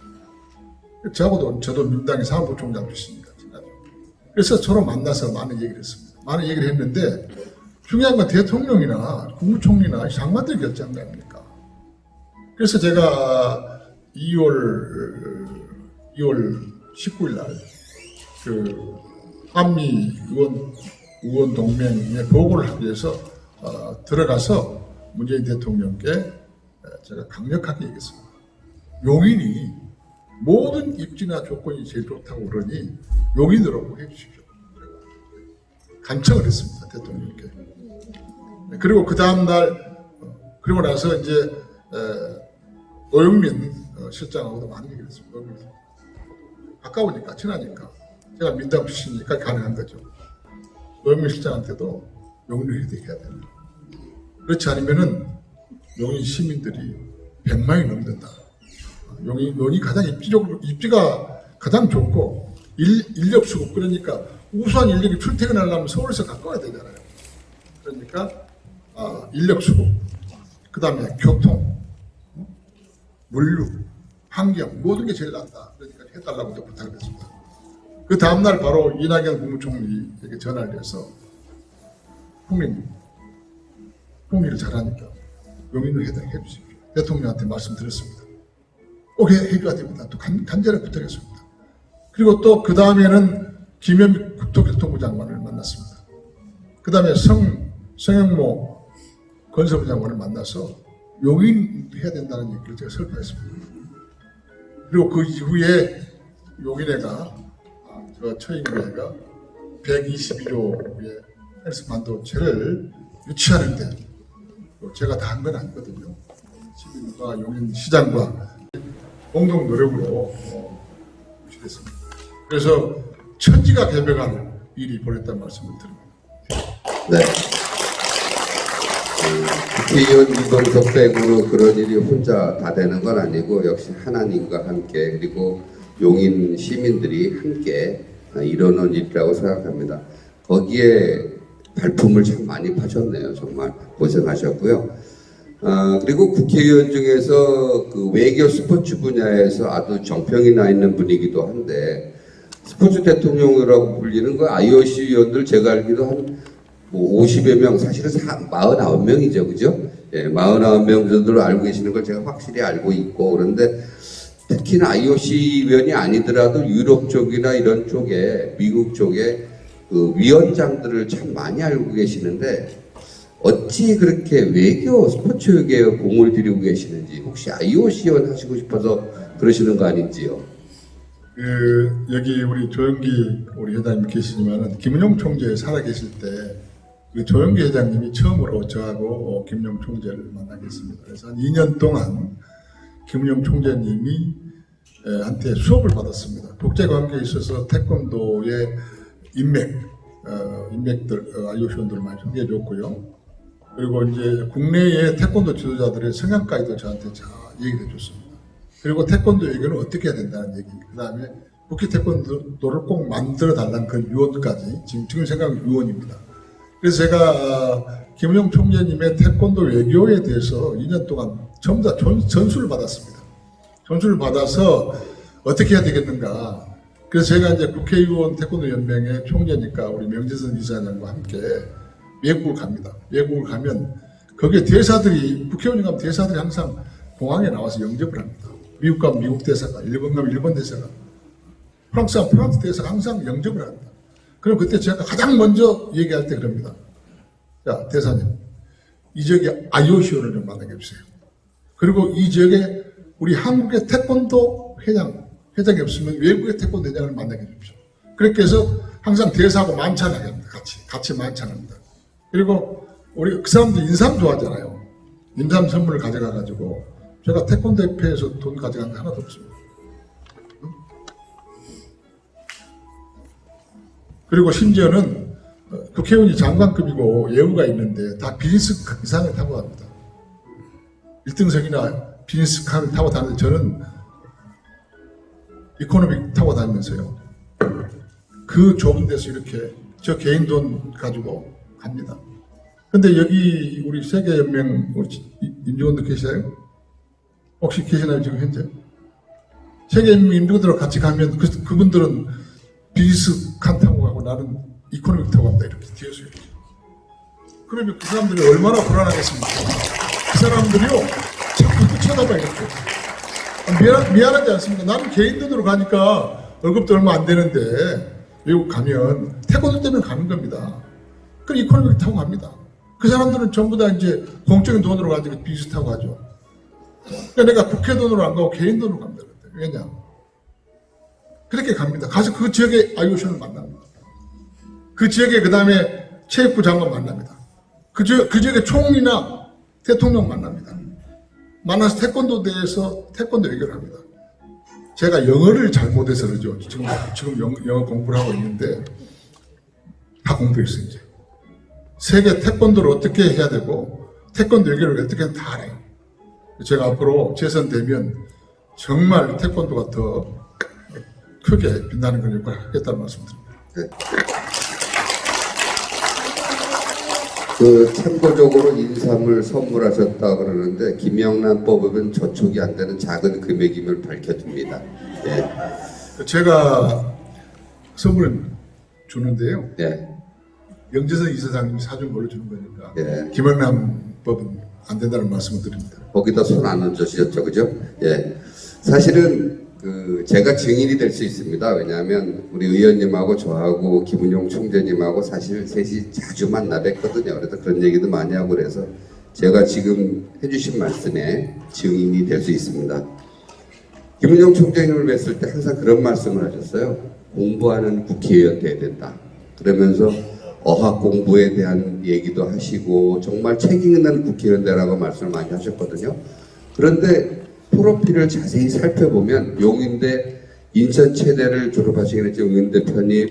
저하고도 저도 민당의 사무부총장 출신입니다. 그래서 서로 만나서 많은 얘기를 했습니다. 많은 얘기를 했는데 중요한 건 대통령이나 국무총리나 장관들이 결정한 거 아닙니까? 그래서 제가 2월 2월 19일 날 그 한미 의원 의원 동맹에 보고를 하기 위해서 어, 들어가서 문재인 대통령께 에, 제가 강력하게 얘기했습니다. 용인이 모든 입지나 조건이 제일 좋다고 그러니 용인으로 해주십시오. 간청을 했습니다 대통령께. 네, 그리고 그 다음 날 어, 그리고 나서 이제 에, 노영민 어, 실장하고도 많은 얘기를 했습니다. 가까우니까 친하니까 제가 민당 출신이니까 가능한 거죠. 노영민 실장한테도 용인을 해야 된다. 그렇지 않으면은 용인 시민들이 100만이 넘는다. 용인, 용이 가장 입지적으로, 입지가 가장 좋고, 일, 인력 수급, 그러니까 우수한 인력이 출퇴근하려면 서울에서 가까워야 되잖아요. 그러니까, 아, 인력 수급, 그 다음에 교통, 물류, 환경, 모든 게 제일 낫다. 그러니까 해달라고 또 부탁을 했습니다. 그 다음날 바로 이낙연 국무총리에게 전화를 해서 국민 국민을 잘하니까 용인을 해달라고 해주십시오. 대통령한테 말씀드렸습니다. 꼭 해, 해줘야 됩니다. 또 간, 간절히 부탁했습니다. 그리고 또 그 다음에는 김현미 국토교통부 장관을 만났습니다. 그 다음에 성, 성영모 건설부 장관을 만나서 용인해야 된다는 얘기를 제가 설파했습니다. 그리고 그 이후에 용인회가 아, 저 처인회가 122조의 헬스 반도체를 유치하는데 또 제가 다 한 건 아니거든요. 시민과 용인 시장과 공동 노력으로 어, 유치됐습니다. 그래서 천지가 개벽할 일이 벌였다는 말씀을 드립니다. 네. 음, 국회의원 이동석 빼고 그런 일이 혼자 다 되는 건 아니고 역시 하나님과 함께 그리고 용인 시민들이 함께 이뤄놓은 일이라고 생각합니다. 거기에 발품을 참 많이 파셨네요. 정말 고생하셨고요. 아, 그리고 국회의원 중에서 그 외교 스포츠 분야에서 아주 정평이 나 있는 분이기도 한데 스포츠 대통령이라고 불리는 그 IOC 위원들 제가 알기로 한 뭐 50여 명, 사실은 49명이죠, 그죠? 예, 49명 정도로 알고 계시는 걸 제가 확실히 알고 있고, 그런데 특히나 IOC 위원이 아니더라도 유럽 쪽이나 이런 쪽에, 미국 쪽에 그 위원장들을 참 많이 알고 계시는데, 어찌 그렇게 외교, 스포츠계에 공을 들이고 계시는지, 혹시 IOC 위원 하시고 싶어서 그러시는 거 아닌지요? 그 여기 우리 조영기 우리 회장님 계시지만은 김은용 총재 살아 계실 때 그 조영기 회장님이 처음으로 저하고 어, 김은용 총재를 만나겠습니다. 그래서 한 2년 동안 김은용 총재님이 에, 한테 수업을 받았습니다. 국제 관계에 있어서 태권도의 인맥, 어, 인맥들, 어, 아이오시원들을 많이 소개해 줬고요. 그리고 이제 국내의 태권도 지도자들의 성향까지도 저한테 잘 얘기해 줬습니다. 그리고 태권도 얘기는 어떻게 해야 된다는 얘기. 그 다음에 국회 태권도를 꼭 만들어 달라는 그 유언까지 지금 지금 생각은 유언입니다. 그래서 제가 어, 김은영 총재님의 태권도 외교에 대해서 2년 동안 전부 다 전, 전수를 받았습니다. 전수를 받아서 어떻게 해야 되겠는가. 그래서 제가 이제 국회의원 태권도 연맹의 총재니까 우리 명재선 이사장과 함께 외국을 갑니다. 외국을 가면 거기에 대사들이 국회의원이 가면 대사들이 항상 공항에 나와서 영접을 합니다. 미국 가면 미국 대사가, 일본 가면 일본 대사가, 프랑스 가면 프랑스 대사가 항상 영접을 합니다. 그럼 그때 제가 가장 먼저 얘기할 때 그럽니다. 자, 대사님, 이 지역에 IOC를 좀 만나게 해주세요. 그리고 이 지역에 우리 한국의 태권도 회장, 회장이 없으면 외국의 태권도 회장을 만나게 해주십시오. 그렇게 해서 항상 대사하고 만찬하게 합니다. 같이, 같이 만찬합니다. 그리고 우리 그 사람들 인삼 좋아하잖아요. 인삼 선물을 가져가가지고 제가 태권도 협회에서 돈 가져간 게 하나도 없습니다. 그리고 심지어는 어, 국회의원이 장관급이고 예우가 있는데 다 비즈니스 이상을 타고 갑니다. 1등석이나 비즈니스 칸을 타고 다니는데 저는 economic 타고 다니면서요. 그 좁은 데서 이렇게 저 개인 돈 가지고 갑니다. 근데 여기 우리 세계연맹 우리 임직원들 계시나요? 혹시 계시나요 지금 현재? 세계연맹 임직원들과 같이 가면 그, 그분들은 비즈니스 칸 타고 가고 나는 economic 타고 간다 이렇게 뒤에서 이렇게. 그러면 그 사람들이 얼마나 불안하겠습니까? 그 사람들이요 자꾸 쳐다봐 이렇게. 아, 미안, 미안하지 않습니까? 나는 개인 돈으로 가니까 월급도 얼마 안 되는데 외국 가면 태권도 때문에 가는 겁니다. 그럼 economic 타고 갑니다. 그 사람들은 전부 다 이제 공적인 돈으로 가지고 타고 가죠. 그러니까 내가 국회 돈으로 안 가고 개인 돈으로 갑니다. 왜냐? 그렇게 갑니다. 가서 그 지역의 IOC를 만납니다. 그 지역에 그 다음에 체육부 장관 만납니다. 그, 지역, 그 지역의 총리나 대통령 만납니다. 만나서 태권도 대해서 태권도 얘기를 합니다. 제가 영어를 잘못해서 그러죠. 지금, 지금 영, 영어 공부를 하고 있는데 다 공부했어요, 이제. 세계 태권도를 어떻게 해야 되고 태권도 얘기를 어떻게 다 알아요. 제가 앞으로 재선되면 정말 태권도가 더 크게 빛나는 역할을 하겠다는 말씀드립니다. 그 참고적으로 인삼을 선물하셨다 그러는데 김영란 법은 저촉이 안 되는 작은 금액임을 밝혀줍니다. 예, 제가 선물을 주는데요. 네, 영재선 이사장님이 사준 걸로 주는 거니까 예. 김영남 법은 안 된다는 말씀을 드립니다. 거기다 손 안 얹으셨죠, 그죠? 예. 사실은 그 제가 증인이 될 수 있습니다. 왜냐하면 우리 의원님하고 저하고 김은용 총재님하고 사실 셋이 자주 만나 뵀거든요. 그래서 그런 얘기도 많이 하고 그래서 제가 지금 해주신 말씀에 증인이 될 수 있습니다. 김은용 총재님을 뵀을 때 항상 그런 말씀을 하셨어요. 공부하는 국회의원 돼야 된다. 그러면서 어학 공부에 대한 얘기도 하시고 정말 책임 있는 국회의원 되라고 말씀을 많이 하셨거든요. 그런데 프로필을 자세히 살펴보면 용인대 인천 체대를 졸업하시긴 했죠. 용인대 편입,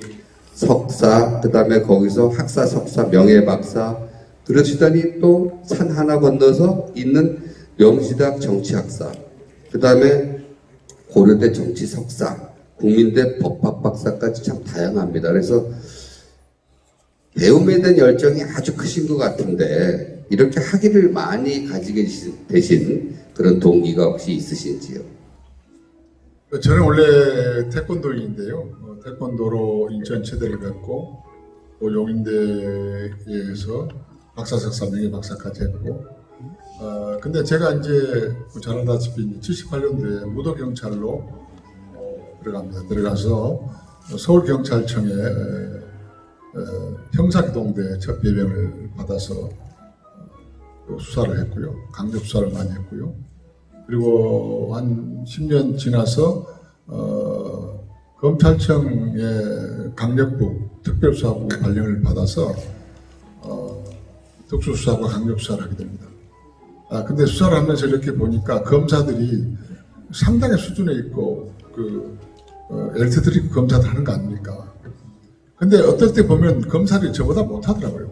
석사, 그 다음에 거기서 학사, 석사, 명예박사 그러시더니 또 산 하나 건너서 있는 명지대학 정치학사, 그 다음에 고려대 정치 석사, 국민대 법학 박사까지 참 다양합니다. 그래서 배움에 대한 열정이 아주 크신 것 같은데 이렇게 학위를 많이 가지게 되신 그런 동기가 혹시 있으신지요? 저는 원래 태권도인인데요. 어, 태권도로 인천 체대를 갔고 또 용인대에서 박사, 석사, 명예 박사까지 했고 어, 근데 제가 이제 잘 알다시피 78년도에 무도 경찰로 어, 들어갑니다. 들어가서 서울 경찰청에 어, 형사기동대 첫 배명을 받아서 어, 수사를 했고요. 강력 수사를 많이 했고요. 그리고 한 10년 지나서 어, 검찰청의 강력부 특별수사부 발령을 받아서 어, 특수수사과 강력수사를 하게 됩니다. 아 근데 수사를 하면서 이렇게 보니까 검사들이 상당히 수준에 있고 그 어, 엘트들이 검사들 하는 거 아닙니까? 근데 어떨 때 보면 검사들이 저보다 못하더라고요.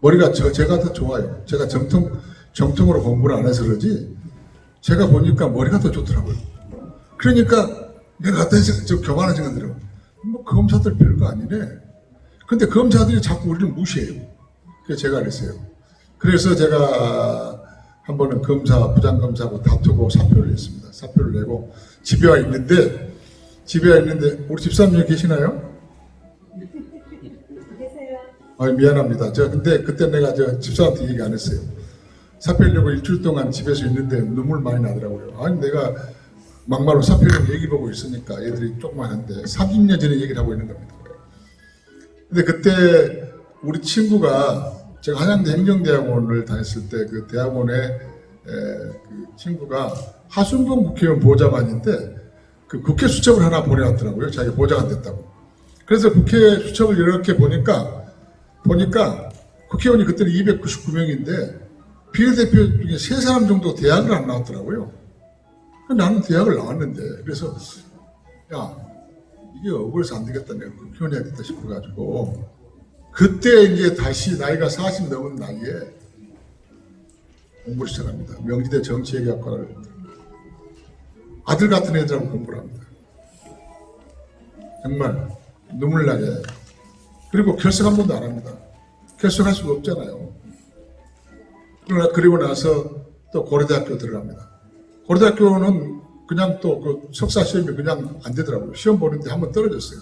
머리가 저, 제가 더 좋아요. 제가 정통, 정통으로 공부를 안 해서 그러지, 제가 보니까 머리가 더 좋더라고요. 그러니까 내가 생각, 저 교만한 생각 들어요. 뭐 검사들 별거 아니네. 근데 검사들이 자꾸 우리를 무시해요. 그래서 제가 그랬어요. 그래서 제가 한 번은 검사, 부장검사하고 다투고 사표를 냈습니다. 사표를 내고 집에 와 있는데, 집에 와 있는데, 우리 집사님 여기 계시나요? 아 미안합니다. 저 근데 그때 내가 저 집사한테 얘기 안 했어요. 사표려고 일주일 동안 집에서 있는데 눈물 많이 나더라고요. 아니 내가 막말로 사표를 얘기 보고 있으니까 애들이 조그만한데 30년 전에 얘기를 하고 있는 겁니다. 근데 그때 우리 친구가 제가 한양대 행정대학원을 다녔을 때 그 대학원에 에, 그 친구가 하순경 국회의원 보좌관인데 그 국회 수첩을 하나 보내왔더라고요. 자기가 보좌관 됐다고. 그래서 국회 수첩을 이렇게 보니까 보니까 국회의원이 그때는 299명인데 비례대표 중에 세 사람 정도 대학을 안 나왔더라고요. 나는 대학을 나왔는데 그래서 야 이게 억울해서 안 되겠다 내가 국회의원 해야겠다 싶어가지고 그때 이제 다시 나이가 40 넘은 나이에 공부를 시작합니다. 명지대 정치외교학과를 아들 같은 애들하고 공부를 합니다. 정말 눈물 나게 그리고 결석 한 번도 안 합니다. 결석할 수가 없잖아요. 그러나 그리고 나서 또 고려대학교 들어갑니다. 고려대학교는 그냥 또 그 석사 시험이 그냥 안 되더라고요. 시험 보는데 한번 떨어졌어요.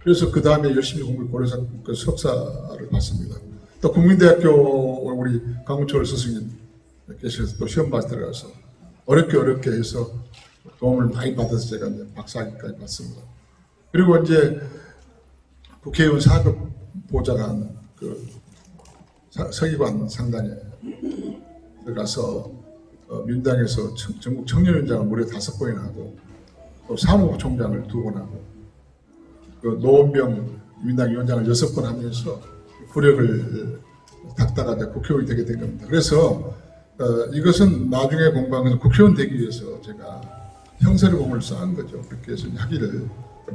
그래서 그 다음에 열심히 공부 고려사 그 석사를 받습니다. 또 국민대학교 우리 강훈철 스승님 계셔서 또 시험 봐 들어가서 어렵게 어렵게 해서 도움을 많이 받아서 제가 이제 박사학위까지 받습니다. 그리고 이제 국회의원 4급 보좌관 그 사- 서기관 상단에 가서 어, 민당에서 청- 전국 청년위원장을 무려 다섯 번이나 하고 또 사무부 총장을 두 번 하고 그 노원병 민당 위원장을 여섯 번 하면서 구력을 닦다가 국회의원이 되게 된 겁니다. 그래서 어, 이것은 나중에 것은 국회의원 되기 위해서 제가 형사를 공을 쌓은 거죠. 그렇게 해서 학위를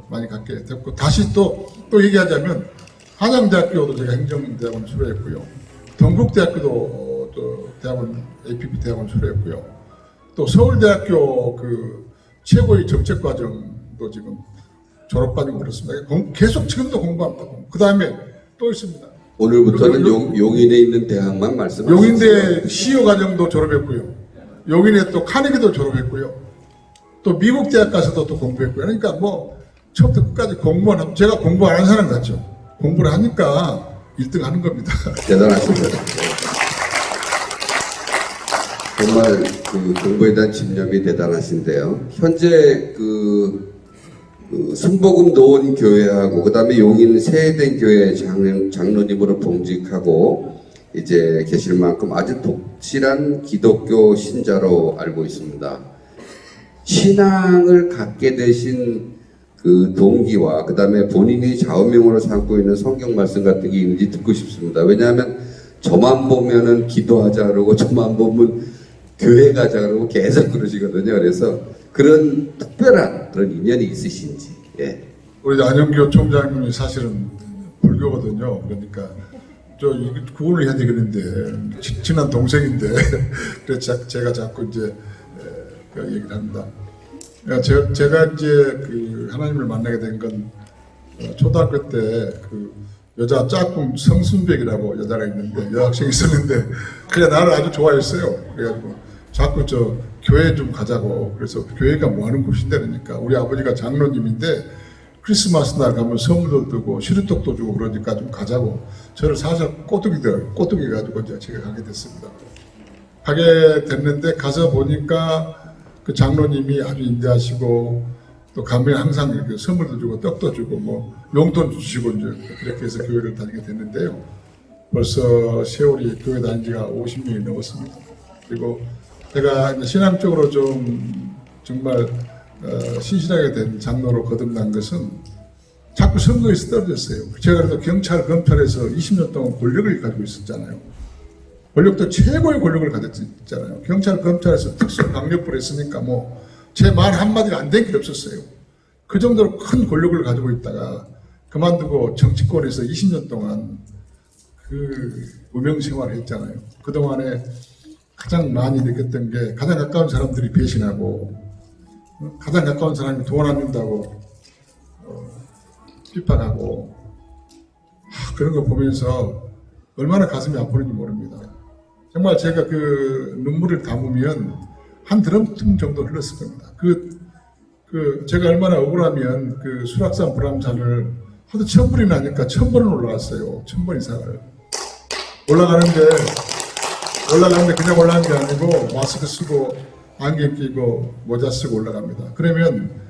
많이 갖게 됐고 다시 또 또 얘기하자면 한양대학교도 제가 행정대학원 수료했고요. 동국대학교도 어, 또 대학원 APP 대학원 수료했고요. 또 서울대학교 그 최고의 정책과정도 지금 졸업반이고 그렇습니다. 공- 계속 지금도 공부합니다. 그 다음에 또 있습니다. 오늘부터는 용, 용인에 있는 대학만 말씀하시죠. 용인대 CEO 과정도 졸업했고요. 용인에 또 카네기도 졸업했고요. 또 미국 대학 가서도 또 공부했고요. 그러니까 뭐 처음부터 끝까지 공부만 하면 제가 공부 안 한 사람 같죠. 공부를 하니까 1등 하는 겁니다. 대단하십니다. 정말 그 공부에 대한 집념이 대단하신데요. 현재 그, 그 순복음 노원 교회하고 그 다음에 용인 세대된 교회 장, 장로님으로 봉직하고 이제 계실 만큼 아주 독실한 기독교 신자로 알고 있습니다. 신앙을 갖게 되신 그 동기와 그 다음에 본인이 좌우명으로 삼고 있는 성경 말씀 같은 게 있는지 듣고 싶습니다. 왜냐하면 저만 보면은 기도하자 그러고 저만 보면 교회 가자 그러고 계속 그러시거든요. 그래서 그런 특별한 그런 인연이 있으신지. 예. 우리 안영교 총장님이 사실은 불교거든요. 그러니까 저 구원을 해야 되겠는데 치- 친한 동생인데 그래서 자- 제가 자꾸 이제 에, 그 얘기를 합니다. 그러니까 제, 제가 이제 그 하나님을 만나게 된건 어, 초등학교 때 그 여자 짝꿍 성순백이라고 여자가 있는데 여학생이 있었는데 그냥 나를 아주 좋아했어요. 그래가지고 자꾸 저 교회 좀 가자고 그래서 교회가 뭐 하는 곳인데 그러니까 우리 아버지가 장로님인데 크리스마스 날 가면 선물도 주고 시루떡도 주고 그러니까 좀 가자고 저를 사실 꼬뚜기들 꼬뚜기 가지고 이제 제가 가게 됐습니다. 가게 됐는데 가서 보니까 그 장로님이 아주 인대하시고 또 가면 항상 이렇게 선물도 주고 떡도 주고 뭐 용돈 주시고 이제 그렇게 해서 교회를 다니게 됐는데요. 벌써 세월이 교회 다닌 지가 50년이 넘었습니다. 그리고 제가 이제 신앙적으로 좀 정말 어, 신실하게 된 장로로 거듭난 것은 자꾸 선거에서 떨어졌어요. 제가 그래도 경찰, 검찰에서 20년 동안 권력을 가지고 있었잖아요. 권력도 최고의 권력을 가졌잖아요. 경찰, 검찰에서 특수 강력부를 했으니까 뭐 제 말 한마디가 안 된 게 없었어요. 그 정도로 큰 권력을 가지고 있다가 그만두고 정치권에서 20년 동안 그 무명 생활을 했잖아요. 그동안에 가장 많이 느꼈던 게 가장 가까운 사람들이 배신하고 어, 가장 가까운 사람이 돈 안 준다고 어, 하, 그런 거 보면서 얼마나 가슴이 아프는지 모릅니다. 정말 제가 그 눈물을 담으면 한 드럼통 정도 흘렀을 겁니다. 그, 그 제가 얼마나 억울하면 그 수락산 불암산을 하도 천 번이 나니까 천 번은 올라갔어요. 천번 이상을. 올라가는데 올라가는데 그냥 올라간 게 아니고 마스크 쓰고 안경 끼고 모자 쓰고 올라갑니다. 그러면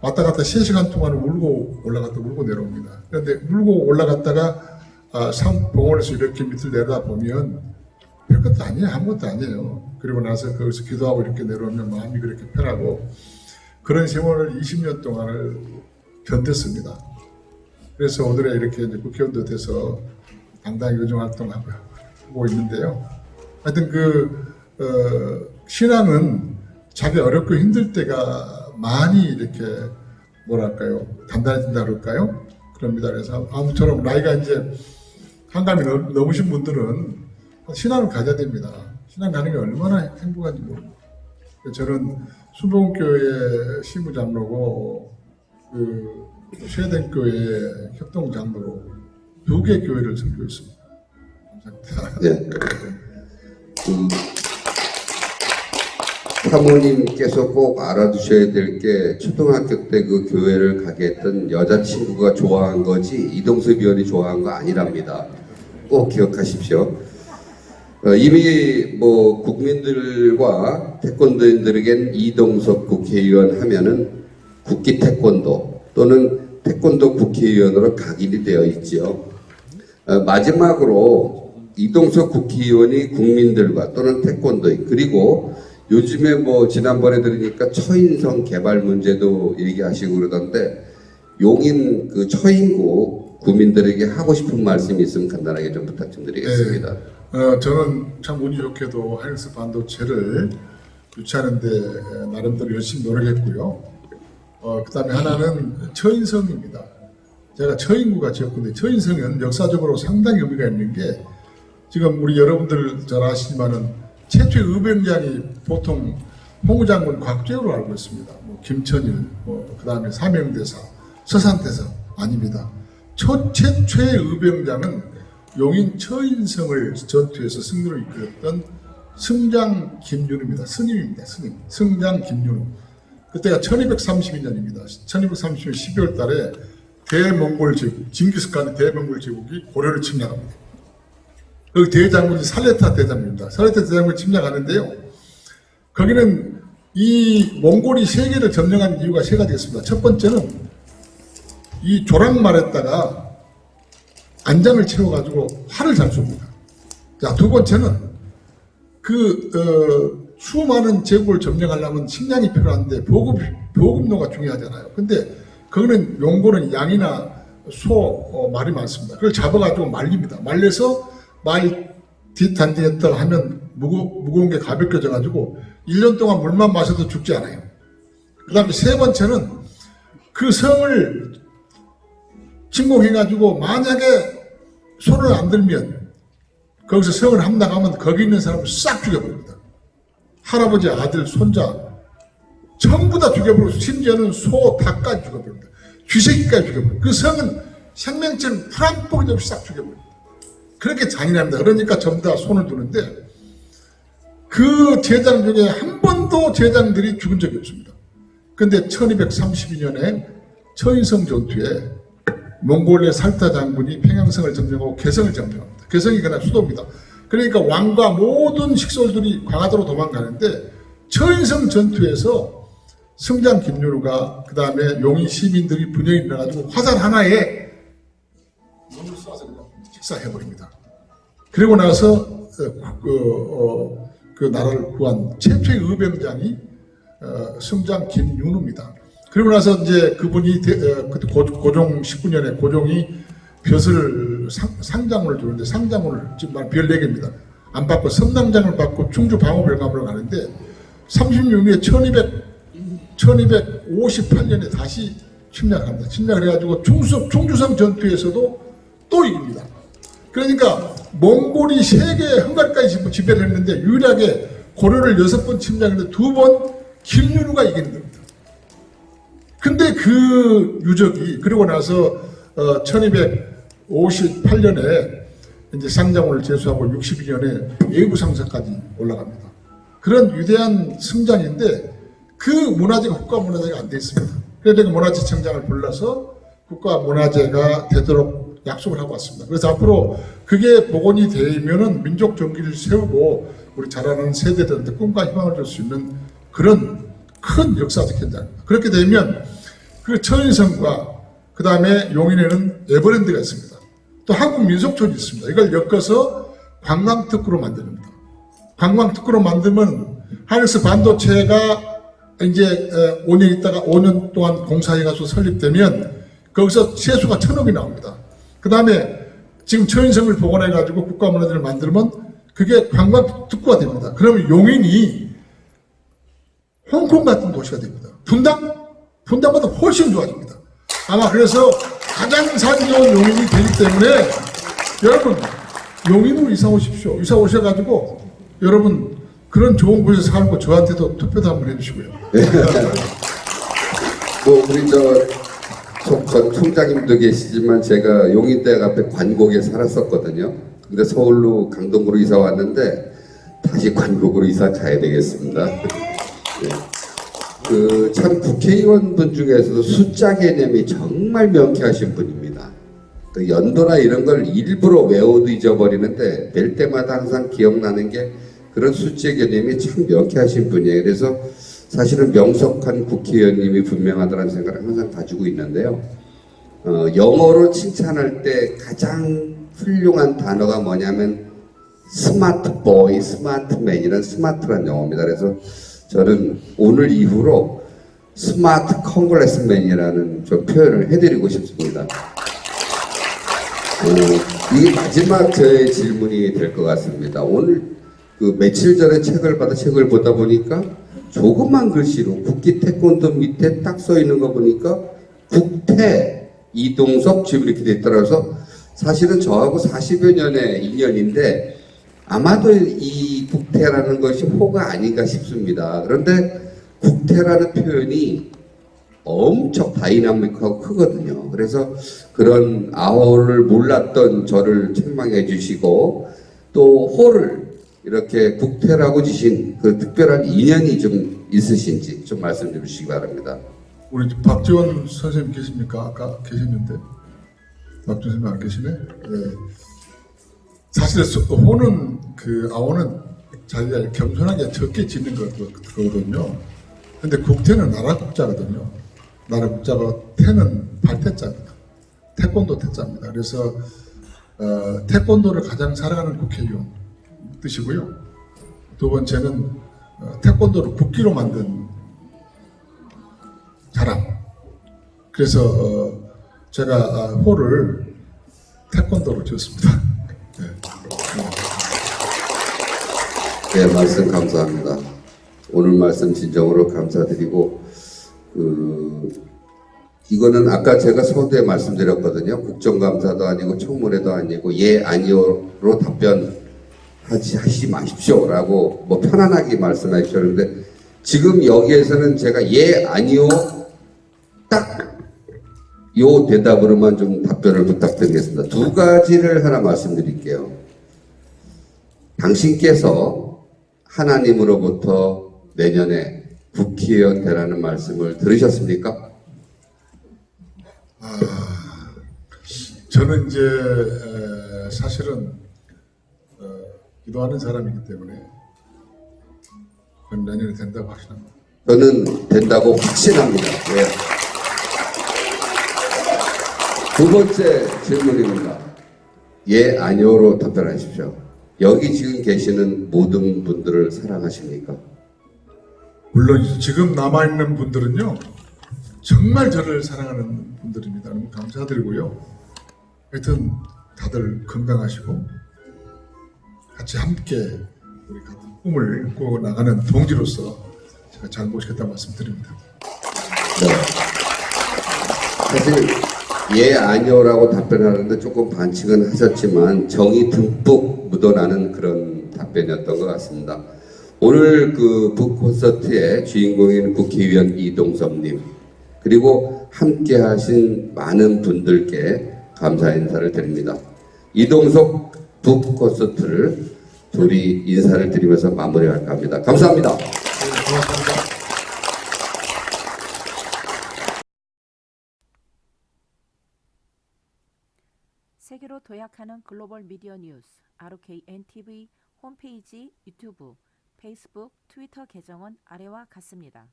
왔다 갔다 3시간 동안 울고 올라갔다 울고 내려옵니다. 그런데 울고 올라갔다가 아, 상봉원에서 이렇게 밑을 내려다 보면 별것도 아니에요. 아무것도 아니에요. 그리고 나서 거기서 기도하고 이렇게 내려오면 마음이 그렇게 편하고 그런 세월을 20년 동안을 견뎠습니다. 그래서 오늘에 이렇게 국회의원도 돼서 당당히 의정 활동하고 하고 있는데요. 하여튼 그 어, 신앙은 자기 어렵고 힘들 때가 많이 이렇게 뭐랄까요 단단해진다 그럴까요? 그럽니다. 그래서 아무처럼 나이가 이제 한감이 넘- 넘으신 분들은 신앙을 가져야 됩니다. 신앙 가는 게 얼마나 행복한지 모릅니다. 저는 수봉교회 시무장로고 그 쉐덴교회 협동장로로 두 개 교회를 섬기고 있습니다. 감사합니다. 예. 음, 사모님께서 꼭 알아두셔야 될 게 초등학교 때 그 교회를 가게 했던 여자친구가 좋아한 거지 이동섭 의원이 좋아한 거 아니랍니다. 꼭 기억하십시오. 어, 이미 뭐 국민들과 태권도인들에겐 이동섭 국회의원 하면은 국기 태권도 또는 태권도 국회의원으로 각인이 되어 있지요. 어, 마지막으로 이동석 국회의원이 국민들과 또는 태권도인 그리고 요즘에 뭐 지난번에 들으니까 처인성 개발 문제도 얘기하시고 그러던데 용인 그 처인구 구민들에게 하고 싶은 말씀이 있으면 간단하게 좀 부탁 좀 드리겠습니다. 어, 저는 참 운이 좋게도 하이닉스 반도체를 유치하는데 나름대로 열심히 노력했고요. 어, 그 다음에 하나는 처인성입니다. 제가 처인구가 지었는데 처인성은 역사적으로 상당히 의미가 있는 게 지금 우리 여러분들 잘 아시지만은 최초의 의병장이 보통 홍우 장군 곽재우로 알고 있습니다. 뭐 김천일, 뭐 그다음에 사명대사, 서산대사 아닙니다. 첫 최초의 의병장은 용인 처인성을 전투에서 승리로 이끌었던 승장 김윤우입니다. 스님입니다. 스님. 승장 김윤우. 그때가 1232년입니다. 1232년 12월 달에 대몽골 제국, 징기스칸의 대몽골 제국이 고려를 침략합니다. 그 대장군이 살레타 대장군입니다. 살레타 대장군이 침략하는데요. 거기는 이 몽골이 세계를 점령한 이유가 세 가지가 있습니다. 첫 번째는 이 조랑말에다가 안장을 채워가지고 활을 잘 쏩니다. 자, 두 번째는 그, 어, 수많은 제국을 점령하려면 식량이 필요한데 보급, 보급로가 중요하잖아요. 근데 거기는 용고는 양이나 소, 어, 말이 많습니다. 그걸 잡아가지고 말립니다. 말려서 말 뒷단지에다 하면 무거, 무거운 게 가볍게 져가지고 1년 동안 물만 마셔도 죽지 않아요. 그 다음에 세 번째는 그 성을 침공해가지고 만약에 손을 안 들면 거기서 성을 함락하면 거기 있는 사람을 싹 죽여버립니다. 할아버지, 아들, 손자 전부 다 죽여버리고 심지어는 소, 닭까지 죽여버립니다. 쥐새끼까지 죽여버립니다. 그 성은 생명체는 뽕이 없이 싹 죽여버립니다. 그렇게 잔인합니다. 그러니까 전부 다 손을 두는데 그 제장 중에 한 번도 제장들이 죽은 적이 없습니다. 근데 1232년에 처인성 전투에 몽골의 살타 장군이 평양성을 점령하고 개성을 점령합니다. 개성이 그날 수도입니다. 그러니까 왕과 모든 식솔들이 광화도로 도망가는데 처인성 전투에서 승장 김유루가 그 다음에 용인 시민들이 분열이 일어나가지고 화살 하나에 몸을 쏴서 그냥 직사해버립니다. 그리고 나서 어, 그, 어, 그 나라를 구한 최초의 의병장이 어, 승장 김윤우입니다. 그리고 나서 이제 그분이 대, 어, 그때 고, 고종 19년에 고종이 벼슬 상, 상장을 주는데 상장을 지금 별 4개입니다. 안 받고 섬남장을 받고 충주 방어별감으로 가는데 36년 후에 1200, 1258년에 다시 침략을 합니다. 침략을 해가지고 충수, 충주성 전투에서도 또 이깁니다. 그러니까 몽골이 세계 헝가리까지 지배를 했는데 유일하게 고려를 여섯 번 침략했는데 두 번 김윤우가 이기는 겁니다. 근데 그 유적이 그리고 나서 어, 1258년에 이제 상장을 제수하고 62년에 예부 상사까지 올라갑니다. 그런 위대한 승장인데 그 문화재가 국가 문화재가 안 돼 있습니다. 그래서 문화재 청장을 불러서 국가 문화재가 되도록 약속을 하고 왔습니다. 그래서 앞으로 그게 복원이 되면은 민족 정기를 세우고 우리 자라는 세대들한테 꿈과 희망을 줄 수 있는 그런 큰 역사적 현장입니다. 그렇게 되면 그 처인성과 그 다음에 용인에는 에버랜드가 있습니다. 또 한국 민속촌이 있습니다. 이걸 엮어서 관광특구로 만듭니다. 관광특구로 만들면 하이닉스 반도체가 이제 5년 있다가 5년 동안 공사해가지고 설립되면 거기서 세수가 천억이 나옵니다. 그 다음에 지금 처인성을 복원해가지고 국가문화재를 만들면 그게 관광특구가 됩니다. 그러면 용인이 홍콩 같은 도시가 됩니다. 분당? 분당보다 훨씬 좋아집니다. 아마 그래서 가장 살기 좋은 용인이 되기 때문에 여러분 용인으로 이사 오십시오. 이사 오셔가지고 여러분 그런 좋은 곳에 살고 저한테도 투표도 한번 해주시고요. 뭐 우리 저 총- 전 총장님도 계시지만 제가 용인대학 앞에 관곡에 살았었거든요. 근데 서울로 강동구로 이사 왔는데 다시 관곡으로 이사 가야 되겠습니다. 그참 국회의원분 중에서도 숫자 개념이 정말 명쾌하신 분입니다. 그 연도나 이런 걸 일부러 외워도 잊어버리는데 뵐 때마다 항상 기억나는 게 그런 숫자 개념이 참 명쾌하신 분이에요. 그래서 사실은 명석한 국회의원님이 분명하다는 생각을 항상 가지고 있는데요. 어, 영어로 칭찬할 때 가장 훌륭한 단어가 뭐냐면 smart boy, smart man이라는 smart란 영어입니다. 그래서 저는 오늘 이후로 smart congressman이라는 좀 표현을 해드리고 싶습니다. 어, 이게 마지막 저의 질문이 될 것 같습니다. 오늘 그 며칠 전에 책을 받아 책을 보다 보니까 조그만 글씨로 국기 태권도 밑에 딱 써 있는 거 보니까 국태 이동섭 지금 이렇게 돼 있더라서 사실은 저하고 40여 년의 인연인데 아마도 이 국태라는 것이 호가 아닌가 싶습니다. 그런데 국태라는 표현이 엄청 다이나믹하고 크거든요. 그래서 그런 아호를 몰랐던 저를 책망해 주시고 또 호를 이렇게 국태라고 지신 그 특별한 인연이 좀 있으신지 좀 말씀 좀 주시기 바랍니다. 우리 박지원 선생님 계십니까? 아까 계셨는데 박지원 선생님 안 계시네. 예. 사실 소- 호는 그 아오는 자기가 겸손하게 적게 짓는 거- 거거든요. 근데 국태는 나라 국자거든요. 나라 국자가 태는 발태자입니다. 태권도 태자입니다. 그래서 어, 태권도를 가장 사랑하는 국회의원 뜻이고요. 두 번째는 어, 태권도를 국기로 만든 사람. 그래서 어, 제가 아, 호를 태권도로 지었습니다. 네. 네, 말씀 감사합니다. 오늘 말씀 진정으로 감사드리고, 그, 이거는 아까 제가 서두에 말씀드렸거든요. 국정감사도 아니고 청문회도 아니고 예, 아니요로 답변 하지 하시지 마십시오라고 뭐 편안하게 말씀해 주셨는데 지금 여기에서는 제가 예, 아니요 딱 요 대답으로만 좀 답변을 부탁드리겠습니다. 두 가지를 하나 말씀드릴게요. 당신께서 하나님으로부터 내년에 국회의원 되라는 말씀을 들으셨습니까? 저는 이제 에, 사실은 어, 기도하는 사람이기 때문에 내년에 된다고 확신합니다. 저는 된다고 확신합니다. 예. 두 번째 질문입니다. 예, 아니오로 답변하십시오. 여기 지금 계시는 모든 분들을 사랑하십니까? 물론 지금 남아 있는 분들은요 정말 저를 사랑하는 분들입니다. 너무 감사드리고요. 하여튼 다들 건강하시고 같이 함께 우리 같은 꿈을 꾸어 나가는 동지로서 제가 잘 모시겠다 말씀드립니다. 네. 사실 예, 아니오라고 답변하는데 조금 반칙은 하셨지만 정이 듬뿍 묻어나는 그런 답변이었던 것 같습니다. 오늘 그 북콘서트의 주인공인 국회의원 이동섭님 그리고 함께 하신 많은 분들께 감사 인사를 드립니다. 이동섭 북 콘서트를 둘이 인사를 드리면서 마무리할까 합니다. 감사합니다. 세계로 도약하는 글로벌 미디어 뉴스 ROKNTV 홈페이지, 유튜브, 페이스북, 트위터 계정은 아래와 같습니다.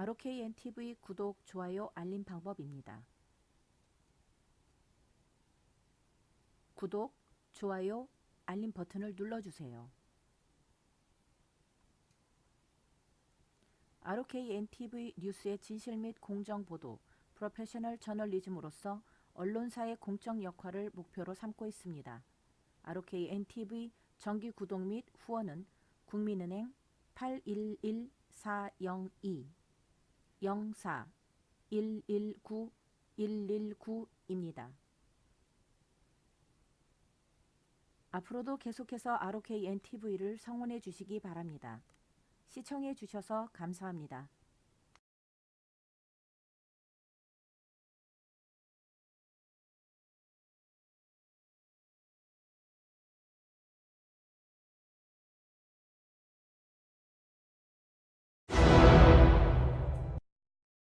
ROKNTV 구독, 좋아요, 알림 방법입니다. 구독, 좋아요, 알림 버튼을 눌러주세요. ROKNTV 뉴스의 진실 및 공정 보도, 프로페셔널 저널리즘으로서 언론사의 공적 역할을 목표로 삼고 있습니다. ROKNTV 정기 구독 및 후원은 국민은행 811-402 04 119 119입니다. 앞으로도 계속해서 ROKNTV를 성원해 주시기 바랍니다. 시청해 주셔서 감사합니다.